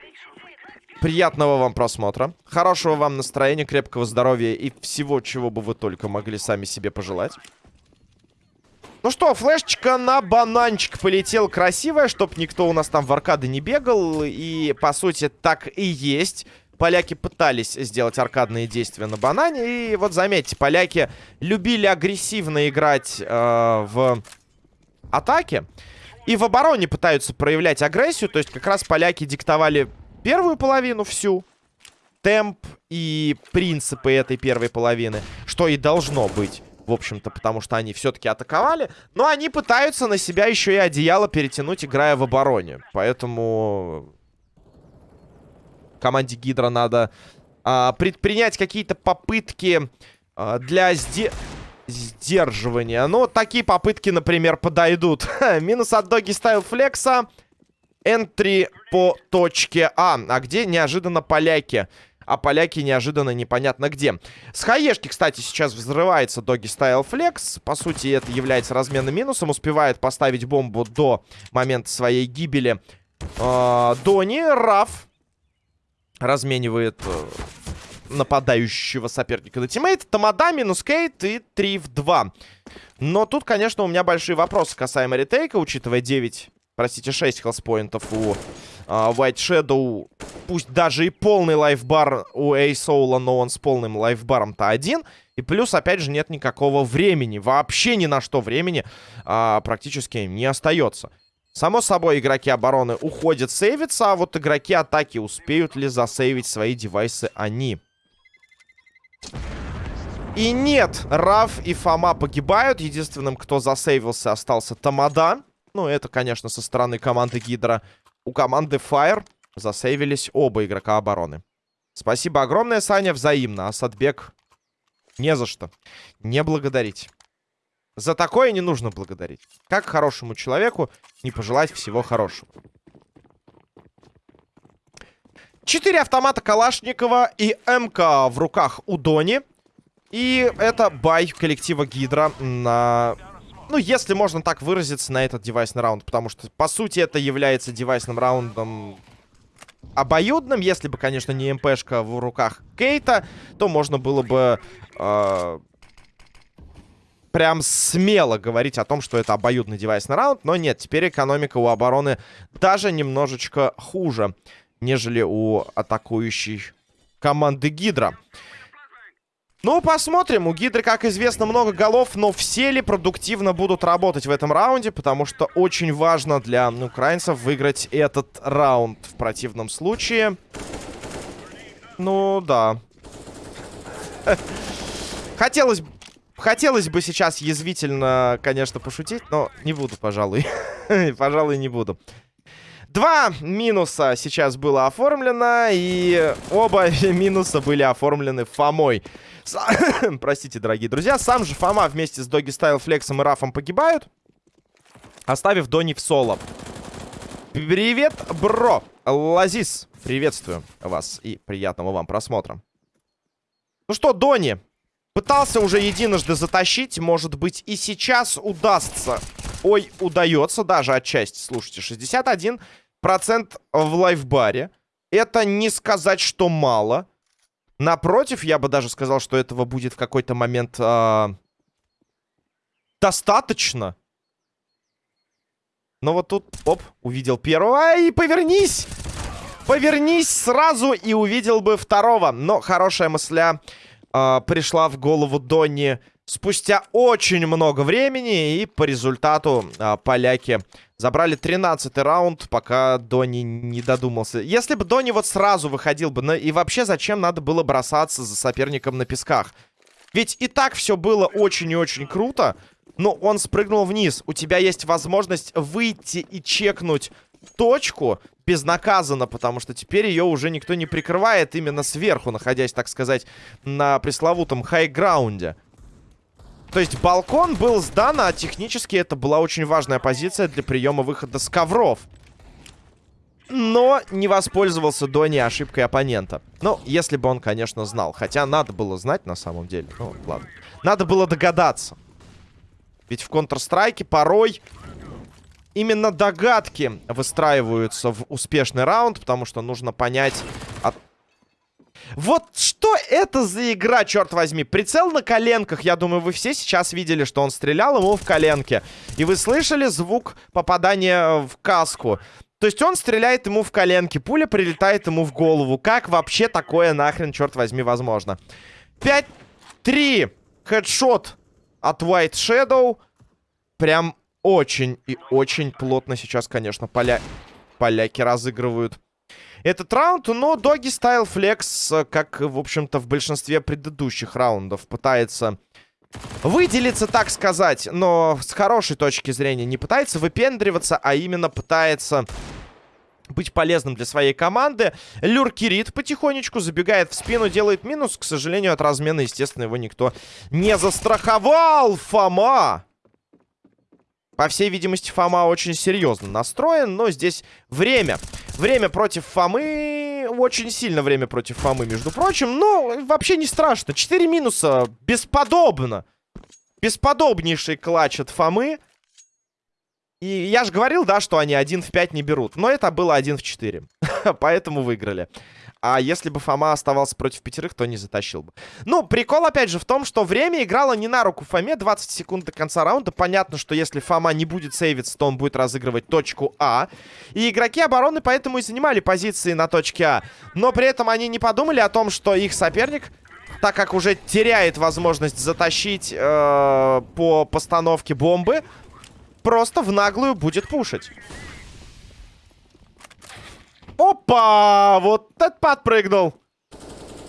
Приятного вам просмотра. Хорошего вам настроения, крепкого здоровья и всего, чего бы вы только могли сами себе пожелать. Ну что, флешечка на бананчик полетел красивая, чтоб никто у нас там в аркады не бегал. И, по сути, так и есть. Поляки пытались сделать аркадные действия на банане. И вот заметьте, поляки любили агрессивно играть э, в атаке. И в обороне пытаются проявлять агрессию. То есть как раз поляки диктовали первую половину всю. Темп и принципы этой первой половины. Что и должно быть в общем-то, потому что они все-таки атаковали. Но они пытаются на себя еще и одеяло перетянуть, играя в обороне. Поэтому команде Гидра надо а, предпринять какие-то попытки а, для сде... сдерживания. Но такие попытки, например, подойдут. Минус от Доги Стайл Флекса. Энтри по точке А. А где неожиданно поляки? А поляки неожиданно непонятно где. С хаешки, кстати, сейчас взрывается Доги Стайл Флекс. По сути, это является разменным минусом. Успевает поставить бомбу до момента своей гибели. Э, Дони, Раф разменивает э, нападающего соперника на тиммейт. Тамада минус Кейт и 3 в 2. Но тут, конечно, у меня большие вопросы касаемо ретейка, учитывая 9, простите, 6 health point ов у White Shadow. Пусть даже и полный lifebar у Эйсоула, но он с полным лайфбаром-то один. И плюс, опять же, нет никакого времени. Вообще ни на что времени а, практически не остается. Само собой, игроки обороны уходят сейвиться, а вот игроки атаки успеют ли засейвить свои девайсы они? И нет, Раф и Фома погибают. Единственным, кто засейвился, остался Тамада. Ну, это, конечно, со стороны команды Гидра. У команды Fire засейвились оба игрока обороны. Спасибо огромное, Саня, взаимно. Асадбек, не за что. Не благодарить. За такое не нужно благодарить. Как хорошему человеку не пожелать всего хорошего. Четыре автомата Калашникова и МК в руках у Дони. И это бай коллектива Гидра на... Ну, если можно так выразиться, на этот девайсный раунд. Потому что, по сути, это является девайсным раундом обоюдным. Если бы, конечно, не МПшка в руках Кейта, то можно было бы... Э прям смело говорить о том, что это обоюдный девайсный раунд. Но нет, теперь экономика у обороны даже немножечко хуже нежели у атакующей команды Гидра. Ну, посмотрим. У Гидры, как известно, много голов, но все ли продуктивно будут работать в этом раунде, потому что очень важно для украинцев выиграть этот раунд. В противном случае... Ну, да. Хотелось, хотелось бы сейчас язвительно, конечно, пошутить, но не буду, пожалуй. пожалуй, не буду. Два минуса сейчас было оформлено, и оба минуса были оформлены Фомой. С... Простите, дорогие друзья. Сам же Фома вместе с Доги Стайл Флексом и Рафом погибают, оставив Дони в соло. Привет, бро! Лазис, приветствую вас и приятного вам просмотра. Ну что, Дони, пытался уже единожды затащить, может быть и сейчас удастся. Ой, удается даже отчасти. Слушайте, 61 процент в лайфбаре. Это не сказать, что мало. Напротив, я бы даже сказал, что этого будет в какой-то момент э, достаточно. Но вот тут, оп, увидел первого. Ай, повернись! Повернись сразу и увидел бы второго. Но хорошая мысля э, пришла в голову Донни спустя очень много времени. И по результату э, поляки Забрали 13 раунд, пока Дони не додумался. Если бы Дони вот сразу выходил бы... На... И вообще, зачем надо было бросаться за соперником на песках? Ведь и так все было очень и очень круто. Но он спрыгнул вниз. У тебя есть возможность выйти и чекнуть точку безнаказанно, потому что теперь ее уже никто не прикрывает именно сверху, находясь, так сказать, на пресловутом хайграунде. То есть балкон был сдан, а технически это была очень важная позиция для приема выхода с ковров. Но не воспользовался Дони ошибкой оппонента. Ну, если бы он, конечно, знал. Хотя надо было знать на самом деле. Ну, ладно. Надо было догадаться. Ведь в Counter-Strike порой именно догадки выстраиваются в успешный раунд, потому что нужно понять, вот что это за игра, черт возьми? Прицел на коленках. Я думаю, вы все сейчас видели, что он стрелял ему в коленке. И вы слышали звук попадания в каску. То есть он стреляет ему в коленки, пуля прилетает ему в голову. Как вообще такое нахрен, черт возьми, возможно? 5-3. Хедшот от White Shadow. Прям очень и очень плотно сейчас, конечно, поля... поляки разыгрывают этот раунд. Но Доги Стайл Флекс, как, в общем-то, в большинстве предыдущих раундов, пытается выделиться, так сказать. Но с хорошей точки зрения не пытается выпендриваться, а именно пытается быть полезным для своей команды. Люркирит потихонечку забегает в спину, делает минус. К сожалению, от размена, естественно, его никто не застраховал. Фома! По всей видимости, Фома очень серьезно настроен, но здесь время. Время против Фомы, очень сильно время против Фомы, между прочим. Но вообще не страшно. Четыре минуса, бесподобно. Бесподобнейший клатч от Фомы. И я же говорил, да, что они 1 в 5 не берут. Но это было 1 в 4. Поэтому выиграли. А если бы Фома оставался против пятерых, то не затащил бы. Ну, прикол, опять же, в том, что время играло не на руку Фоме. 20 секунд до конца раунда. Понятно, что если Фома не будет сейвиться, то он будет разыгрывать точку А. И игроки обороны поэтому и занимали позиции на точке А. Но при этом они не подумали о том, что их соперник так как уже теряет возможность затащить э, по постановке бомбы, просто в наглую будет пушить. Опа! Вот этот подпрыгнул.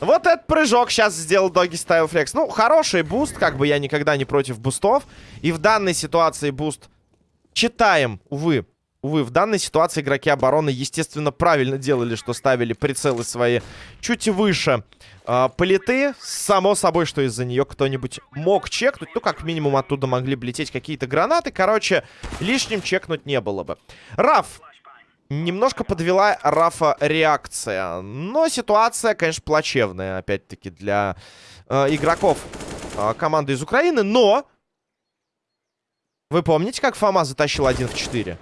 Вот этот прыжок сейчас сделал Doggy Style Flex. Ну, хороший буст, как бы я никогда не против бустов. И в данной ситуации буст читаем, увы. Увы, в данной ситуации игроки обороны, естественно, правильно делали, что ставили прицелы свои чуть выше э, паллеты. Само собой, что из-за нее кто-нибудь мог чекнуть. Ну, как минимум, оттуда могли бы какие-то гранаты. Короче, лишним чекнуть не было бы. Раф Немножко подвела Рафа реакция. Но ситуация, конечно, плачевная, опять-таки, для э, игроков э, команды из Украины. Но... Вы помните, как Фома затащил 1 в 4?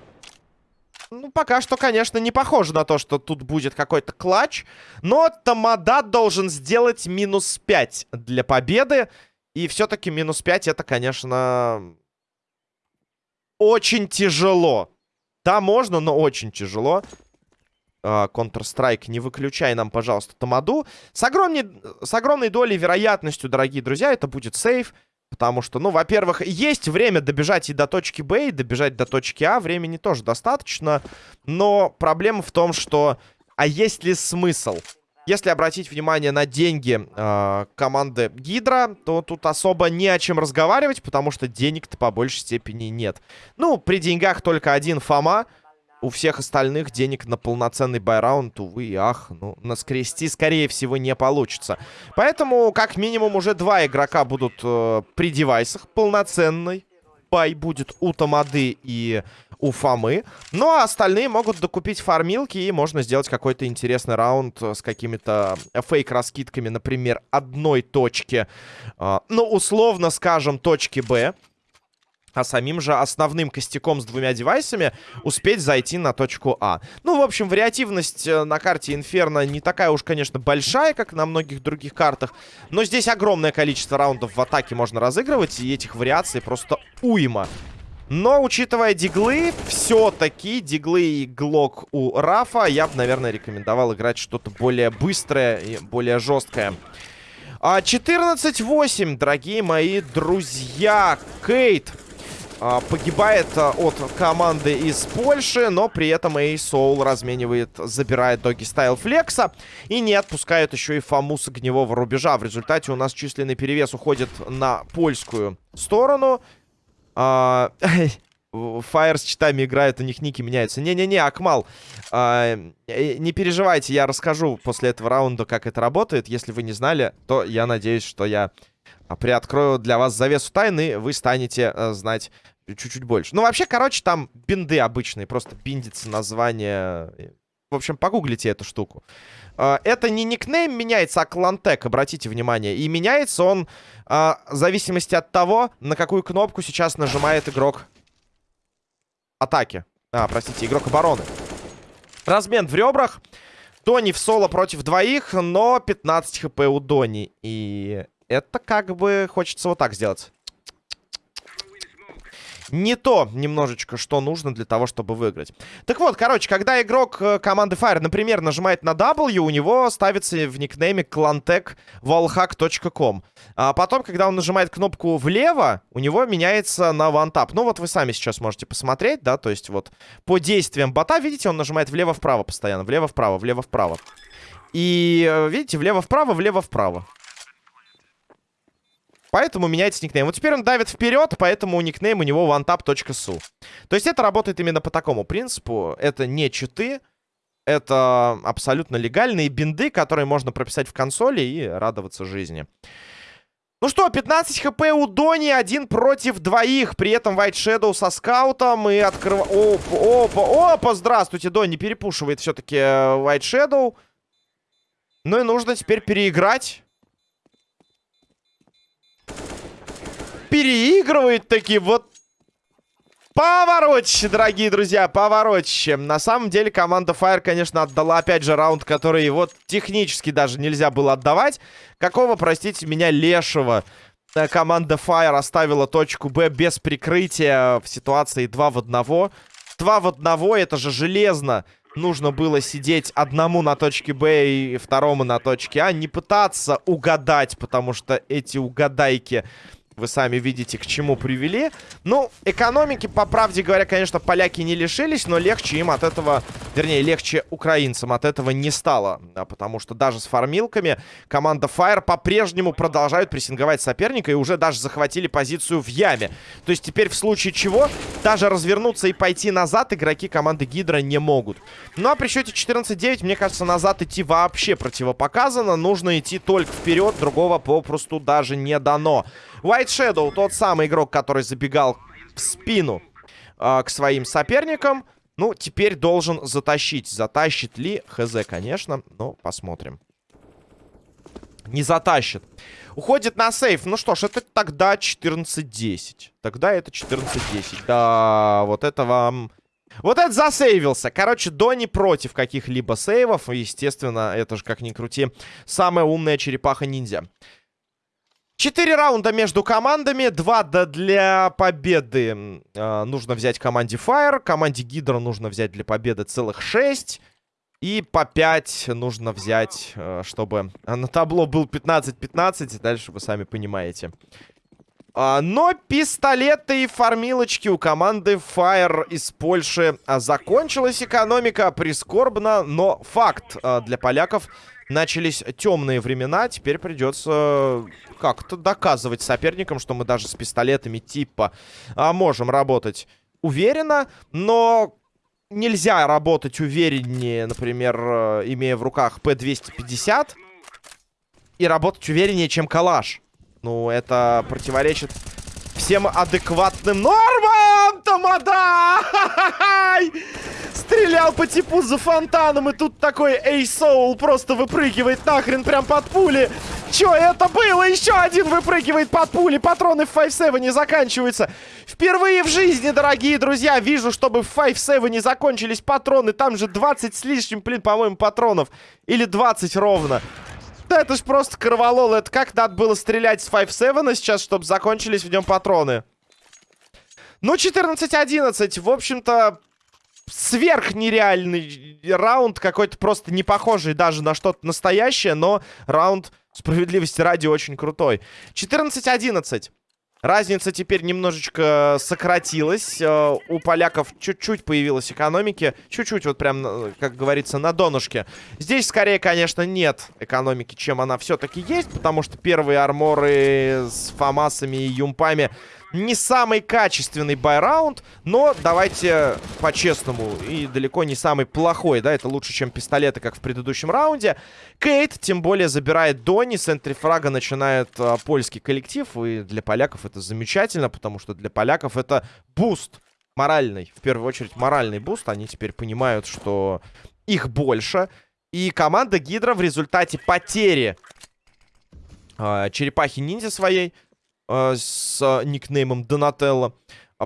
Ну, пока что, конечно, не похоже на то, что тут будет какой-то клатч. Но Тамада должен сделать минус 5 для победы. И все-таки минус 5 это, конечно, очень тяжело. Да, можно, но очень тяжело. А, Counter-Strike, не выключай нам, пожалуйста, Тамаду. С огромной, с огромной долей вероятностью, дорогие друзья, это будет сейф. Потому что, ну, во-первых, есть время добежать и до точки Б, и добежать до точки А. Времени тоже достаточно. Но проблема в том, что... А есть ли смысл? Если обратить внимание на деньги э, команды Гидра, то тут особо не о чем разговаривать, потому что денег-то по большей степени нет. Ну, при деньгах только один Фома. У всех остальных денег на полноценный байраунд, увы и ах, ну, наскрести, скорее всего, не получится. Поэтому, как минимум, уже два игрока будут э, при девайсах полноценной. Бай будет у Тамады и у Фомы. Ну, а остальные могут докупить фармилки, и можно сделать какой-то интересный раунд с какими-то фейк-раскидками, например, одной точки. Э, ну, условно скажем, точки Б а самим же основным костяком с двумя девайсами успеть зайти на точку А. Ну, в общем, вариативность э, на карте Инферно не такая уж, конечно, большая, как на многих других картах, но здесь огромное количество раундов в атаке можно разыгрывать, и этих вариаций просто уйма. Но, учитывая диглы, все-таки диглы и глок у Рафа, я бы, наверное, рекомендовал играть что-то более быстрое и более жесткое. 14-8, а, дорогие мои друзья. Кейт погибает а, от команды из Польши, но при этом Эй Соул разменивает, забирает Доги Стайл Флекса и не отпускает еще и Фому с огневого рубежа. В результате у нас численный перевес уходит на польскую сторону. А, с читами играет, у них ники меняются. Не-не-не, Акмал, а, э, не переживайте, я расскажу после этого раунда, как это работает. Если вы не знали, то я надеюсь, что я приоткрою для вас завесу тайны, вы станете а, знать чуть-чуть больше. Ну, вообще, короче, там бинды обычные. Просто биндится название. В общем, погуглите эту штуку. А, это не никнейм меняется, а клантек, обратите внимание. И меняется он а, в зависимости от того, на какую кнопку сейчас нажимает игрок атаки. А, простите, игрок обороны. Размен в ребрах. Дони в соло против двоих, но 15 хп у Дони. И это как бы хочется вот так сделать не то немножечко, что нужно для того, чтобы выиграть. Так вот, короче, когда игрок э, команды Fire, например, нажимает на W, у него ставится в никнейме клантек.wallhack.com. А потом, когда он нажимает кнопку влево, у него меняется на OneTap. Ну вот вы сами сейчас можете посмотреть, да, то есть вот по действиям бота, видите, он нажимает влево-вправо постоянно, влево-вправо, влево-вправо. И э, видите, влево-вправо, влево-вправо. Поэтому меняется никнейм. Вот теперь он давит вперед, поэтому никнейм у него onetap.su. То есть это работает именно по такому принципу. Это не читы. Это абсолютно легальные бинды, которые можно прописать в консоли и радоваться жизни. Ну что, 15 хп у Дони, один против двоих. При этом White Shadow со скаутом и открывает... Опа, опа, опа, здравствуйте, Дони перепушивает все-таки э, White Shadow. Ну и нужно теперь переиграть. Переигрывает таки вот Поворотище, дорогие друзья, поворотище. На самом деле команда Fire, конечно, отдала опять же раунд, который вот технически даже нельзя было отдавать. Какого, простите меня, лешего. Э, команда Fire оставила точку Б без прикрытия в ситуации 2 в 1. 2 в 1, это же железно. Нужно было сидеть одному на точке Б и второму на точке А. Не пытаться угадать, потому что эти угадайки вы сами видите, к чему привели. Ну, экономики, по правде говоря, конечно, поляки не лишились, но легче им от этого, вернее, легче украинцам от этого не стало. Да, потому что даже с фармилками команда Fire по-прежнему продолжают прессинговать соперника и уже даже захватили позицию в яме. То есть теперь в случае чего даже развернуться и пойти назад игроки команды Гидра не могут. Ну а при счете 14-9, мне кажется, назад идти вообще противопоказано. Нужно идти только вперед, другого попросту даже не дано. White Shadow, тот самый игрок, который забегал в спину э, к своим соперникам. Ну, теперь должен затащить. Затащит ли? Хз, конечно. Но посмотрим. Не затащит. Уходит на сейф. Ну что ж, это тогда 14-10. Тогда это 14-10. Да, вот это вам... Вот это засейвился. Короче, Дони против каких-либо сейвов. Естественно, это же, как ни крути, самая умная черепаха-ниндзя. Четыре раунда между командами. Два для победы э, нужно взять команде Fire. Команде Гидро нужно взять для победы целых шесть. И по 5 нужно взять, э, чтобы на табло был 15-15. Дальше вы сами понимаете. А, но пистолеты и фармилочки у команды Fire из Польши а, закончилась экономика. Прискорбно, но факт а, для поляков начались темные времена. Теперь придется как-то доказывать соперникам, что мы даже с пистолетами типа можем работать уверенно. Но нельзя работать увереннее, например, имея в руках П-250. И работать увереннее, чем калаш. Ну, это противоречит всем адекватным нормам! Тамада! Стрелял по типу за фонтаном, и тут такой Эйсоул просто выпрыгивает нахрен прям под пули. Чё это было? Еще один выпрыгивает под пули. Патроны в 5-7 не заканчиваются. Впервые в жизни, дорогие друзья, вижу, чтобы в 5-7 не закончились патроны. Там же 20 с лишним, блин, по-моему, патронов. Или 20 ровно. Да это ж просто кроволол. Это как надо было стрелять с 5-7 сейчас, чтобы закончились в нем патроны? Ну, 14-11. В общем-то, сверхнереальный раунд. Какой-то просто не похожий даже на что-то настоящее. Но раунд, справедливости ради, очень крутой. 14-11. Разница теперь немножечко сократилась. Э, у поляков чуть-чуть появилась экономики. Чуть-чуть, вот прям, э, как говорится, на донышке. Здесь, скорее, конечно, нет экономики, чем она все-таки есть. Потому что первые арморы с фамасами и юмпами не самый качественный байраунд, но давайте по-честному, и далеко не самый плохой, да, это лучше, чем пистолеты, как в предыдущем раунде. Кейт, тем более, забирает Донни, с энтрифрага начинает а, польский коллектив, и для поляков это замечательно, потому что для поляков это буст моральный, в первую очередь моральный буст, они теперь понимают, что их больше, и команда Гидра в результате потери э, черепахи-ниндзя своей э, с э, никнеймом Донателло.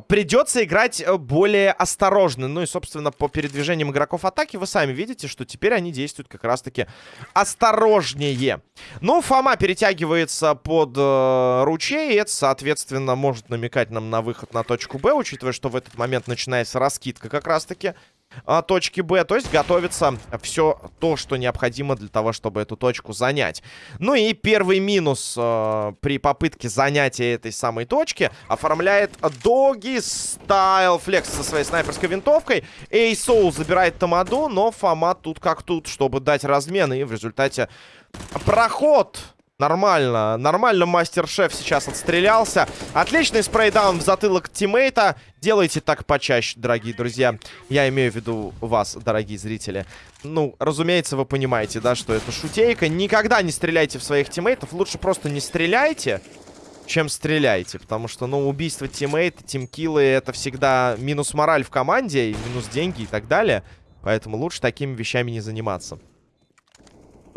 Придется играть э, более осторожно. Ну и, собственно, по передвижениям игроков атаки вы сами видите, что теперь они действуют как раз-таки осторожнее. Ну, Фома перетягивается под э, ручей, и это, соответственно, может намекать нам на выход на точку Б, учитывая, что в этот момент начинается раскидка как раз-таки а, точки Б. То есть готовится все то, что необходимо для того, чтобы эту точку занять. Ну и первый минус э, при попытке занятия этой самой точки оформляет Доги Стайл Флекс со своей снайперской винтовкой. Эй Соул забирает Тамаду, но Фома тут как тут, чтобы дать размен. И в результате проход Нормально, нормально мастер-шеф сейчас отстрелялся. Отличный spray down в затылок тиммейта. Делайте так почаще, дорогие друзья. Я имею в виду вас, дорогие зрители. Ну, разумеется, вы понимаете, да, что это шутейка. Никогда не стреляйте в своих тиммейтов. Лучше просто не стреляйте, чем стреляйте. Потому что, ну, убийство тиммейта, тимкиллы, это всегда минус мораль в команде, минус деньги и так далее. Поэтому лучше такими вещами не заниматься.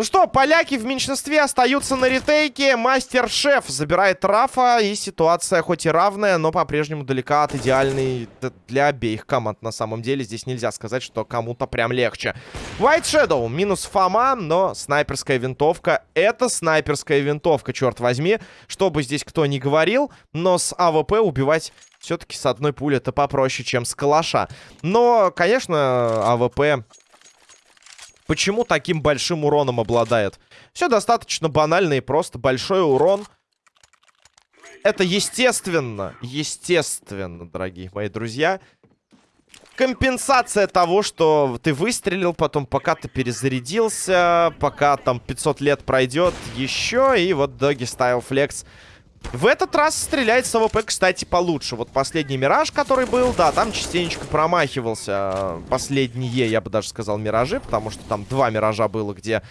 Ну что, поляки в меньшинстве остаются на ретейке. Мастер-шеф забирает Рафа. И ситуация хоть и равная, но по-прежнему далека от идеальной для обеих команд. На самом деле здесь нельзя сказать, что кому-то прям легче. White Shadow минус Фома, но снайперская винтовка. Это снайперская винтовка, черт возьми. Что бы здесь кто ни говорил, но с АВП убивать все-таки с одной пули это попроще, чем с калаша. Но, конечно, АВП Почему таким большим уроном обладает? Все достаточно банально и просто. Большой урон. Это естественно. Естественно, дорогие мои друзья. Компенсация того, что ты выстрелил, потом пока ты перезарядился, пока там 500 лет пройдет еще, и вот Doggy Style Flex в этот раз стреляет с АВП, кстати, получше. Вот последний Мираж, который был, да, там частенечко промахивался. Последние, я бы даже сказал, Миражи, потому что там два Миража было, где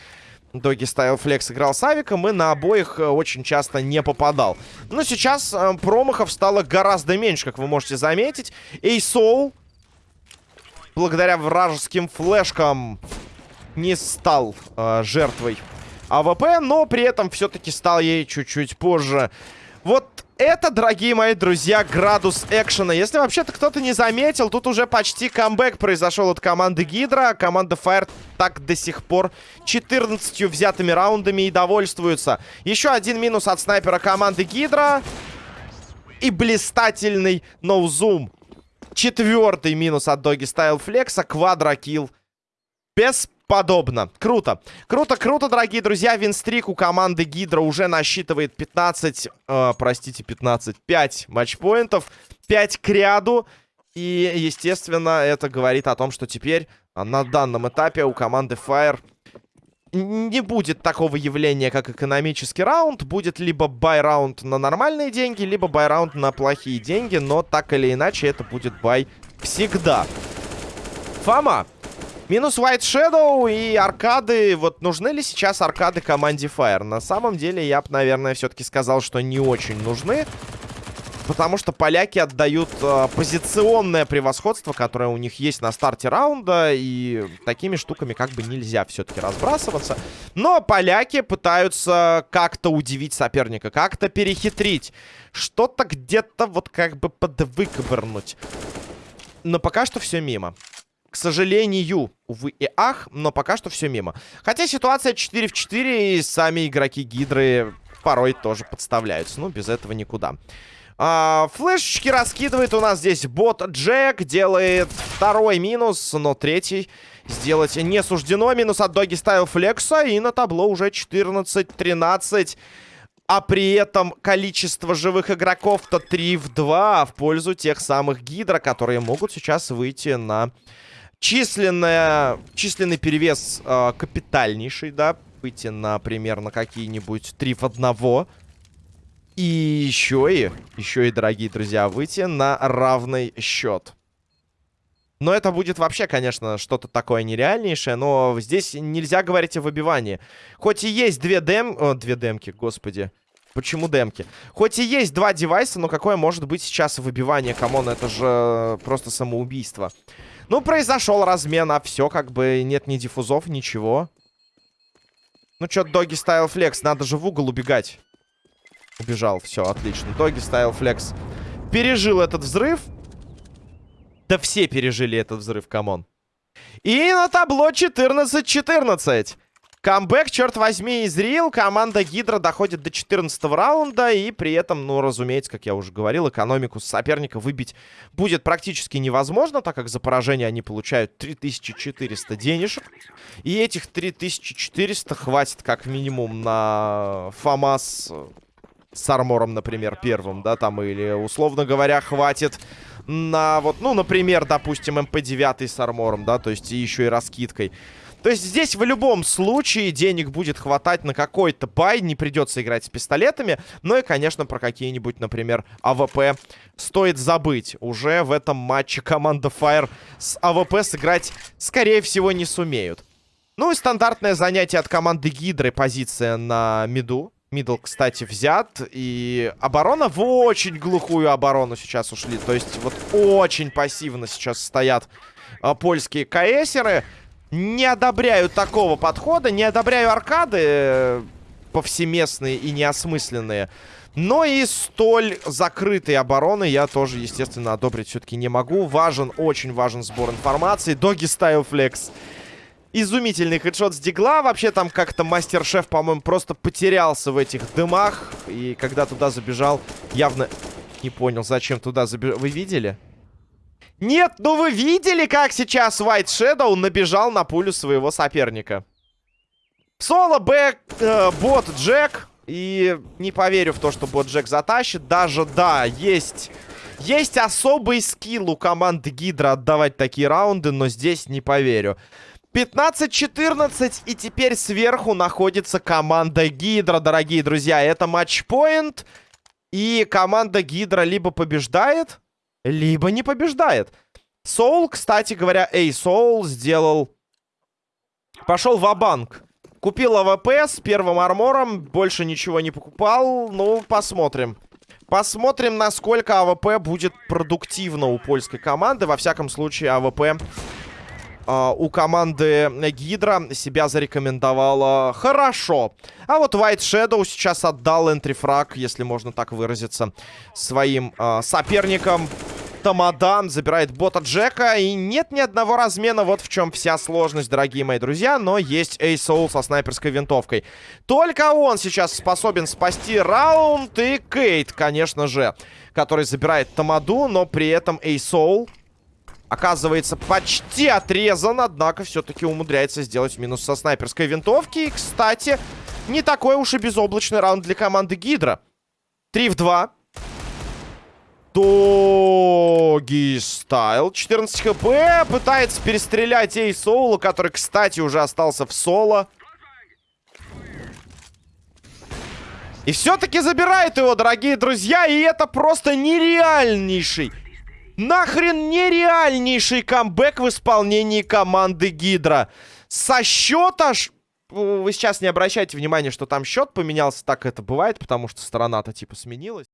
Doggy Style Flex играл с Авиком и на обоих э, очень часто не попадал. Но сейчас э, промахов стало гораздо меньше, как вы можете заметить. Эйсоу, благодаря вражеским флешкам, не стал э, жертвой АВП, но при этом все-таки стал ей чуть-чуть позже. Вот это, дорогие мои друзья, градус экшена. Если вообще-то кто-то не заметил, тут уже почти камбэк произошел от команды Гидра. Команда Fire так до сих пор 14 взятыми раундами и довольствуются. Еще один минус от снайпера команды Гидра. И блистательный ноузум. Четвертый минус от Доги Стайл Флекса. Квадрокилл. Без подобно. Круто. Круто, круто, дорогие друзья. Винстрик у команды Гидра уже насчитывает 15, э, простите, 15, 5 матчпоинтов. 5 к ряду. И, естественно, это говорит о том, что теперь на данном этапе у команды Fire не будет такого явления, как экономический раунд. Будет либо buy-раунд на нормальные деньги, либо buy-раунд на плохие деньги. Но так или иначе, это будет buy всегда. Фома. Минус White Shadow и аркады. Вот нужны ли сейчас аркады команде Fire? На самом деле, я бы, наверное, все-таки сказал, что не очень нужны. Потому что поляки отдают э, позиционное превосходство, которое у них есть на старте раунда. И такими штуками как бы нельзя все-таки разбрасываться. Но поляки пытаются как-то удивить соперника, как-то перехитрить. Что-то где-то вот как бы подвыковырнуть. Но пока что все мимо. К сожалению, увы и ах, но пока что все мимо. Хотя ситуация 4 в 4, и сами игроки Гидры порой тоже подставляются. Ну, без этого никуда. А, флешечки раскидывает у нас здесь бот Джек. Делает второй минус, но третий сделать не суждено. Минус от Доги ставил флекса. И на табло уже 14-13. А при этом количество живых игроков-то 3 в 2 в пользу тех самых Гидра, которые могут сейчас выйти на численная, численный перевес э, капитальнейший, да, выйти, например, на какие-нибудь 3 в 1. И еще и, еще и, дорогие друзья, выйти на равный счет. Но это будет вообще, конечно, что-то такое нереальнейшее, но здесь нельзя говорить о выбивании. Хоть и есть две дем... О, две демки, господи. Почему демки? Хоть и есть два девайса, но какое может быть сейчас выбивание? Come on, это же просто самоубийство. Ну, произошел размен, а все, как бы нет ни дефузов, ничего. Ну, что, Doggy Style Flex, надо же в угол убегать. Убежал, все, отлично. Doggy Style Flex. Пережил этот взрыв. Да все пережили этот взрыв, come on. И на табло 14-14. Камбэк, черт возьми, is real. Команда Гидра доходит до 14 раунда. И при этом, ну, разумеется, как я уже говорил, экономику соперника выбить будет практически невозможно, так как за поражение они получают 3400 денежек. И этих 3400 хватит как минимум на ФАМАС с армором, например, первым, да, там, или, условно говоря, хватит на вот, ну, например, допустим, МП-9 с армором, да, то есть еще и раскидкой. То есть здесь в любом случае денег будет хватать на какой-то buy, не придется играть с пистолетами. Ну и, конечно, про какие-нибудь, например, АВП стоит забыть. Уже в этом матче команда Fire с АВП сыграть, скорее всего, не сумеют. Ну и стандартное занятие от команды Гидры, позиция на миду. Middle, кстати, взят. И оборона в очень глухую оборону сейчас ушли. То есть вот очень пассивно сейчас стоят а, польские КСеры. Не одобряю такого подхода. Не одобряю аркады э, повсеместные и неосмысленные. Но и столь закрытой обороны я тоже, естественно, одобрить все-таки не могу. Важен, очень важен сбор информации. Doggy Style Flex. Изумительный хедшот с дигла. Вообще там как-то мастер-шеф, по-моему, просто потерялся в этих дымах. И когда туда забежал, явно не понял, зачем туда забежал. Вы видели? Нет, ну вы видели, как сейчас White Shadow набежал на пулю своего соперника? Соло, бэк, э, бот, Джек. И не поверю в то, что бот Джек затащит. Даже, да, есть... Есть особый скилл у команды Гидра отдавать такие раунды, но здесь не поверю. 15-14, и теперь сверху находится команда Гидра, дорогие друзья. Это матчпоинт, и команда Гидра либо побеждает, либо не побеждает. Соул, кстати говоря, эй, Соул сделал... Пошел в банк Купил AWP с первым армором, больше ничего не покупал. Ну, посмотрим. Посмотрим, насколько AWP будет продуктивно у польской команды. Во всяком случае, AWP у команды Гидра себя зарекомендовала хорошо. А вот White Shadow сейчас отдал энтрифраг, если можно так выразиться, своим uh, соперникам. Тамадан забирает бота Джека. И нет ни одного размена. Вот в чем вся сложность, дорогие мои друзья. Но есть Эй Соул со снайперской винтовкой. Только он сейчас способен спасти раунд. И Кейт, конечно же, который забирает Тамаду. Но при этом Эй Соул оказывается почти отрезан, однако все-таки умудряется сделать минус со снайперской винтовки. И, кстати, не такой уж и безоблачный раунд для команды Гидра. 3 в 2. Доги стайл. 14 хп. Пытается перестрелять Эй Соула, который, кстати, уже остался в соло. И все-таки забирает его, дорогие друзья. И это просто нереальнейший Нахрен нереальнейший камбэк в исполнении команды Гидра. Со счета ж... Вы сейчас не обращайте внимания, что там счет поменялся. Так это бывает, потому что сторона-то типа сменилась.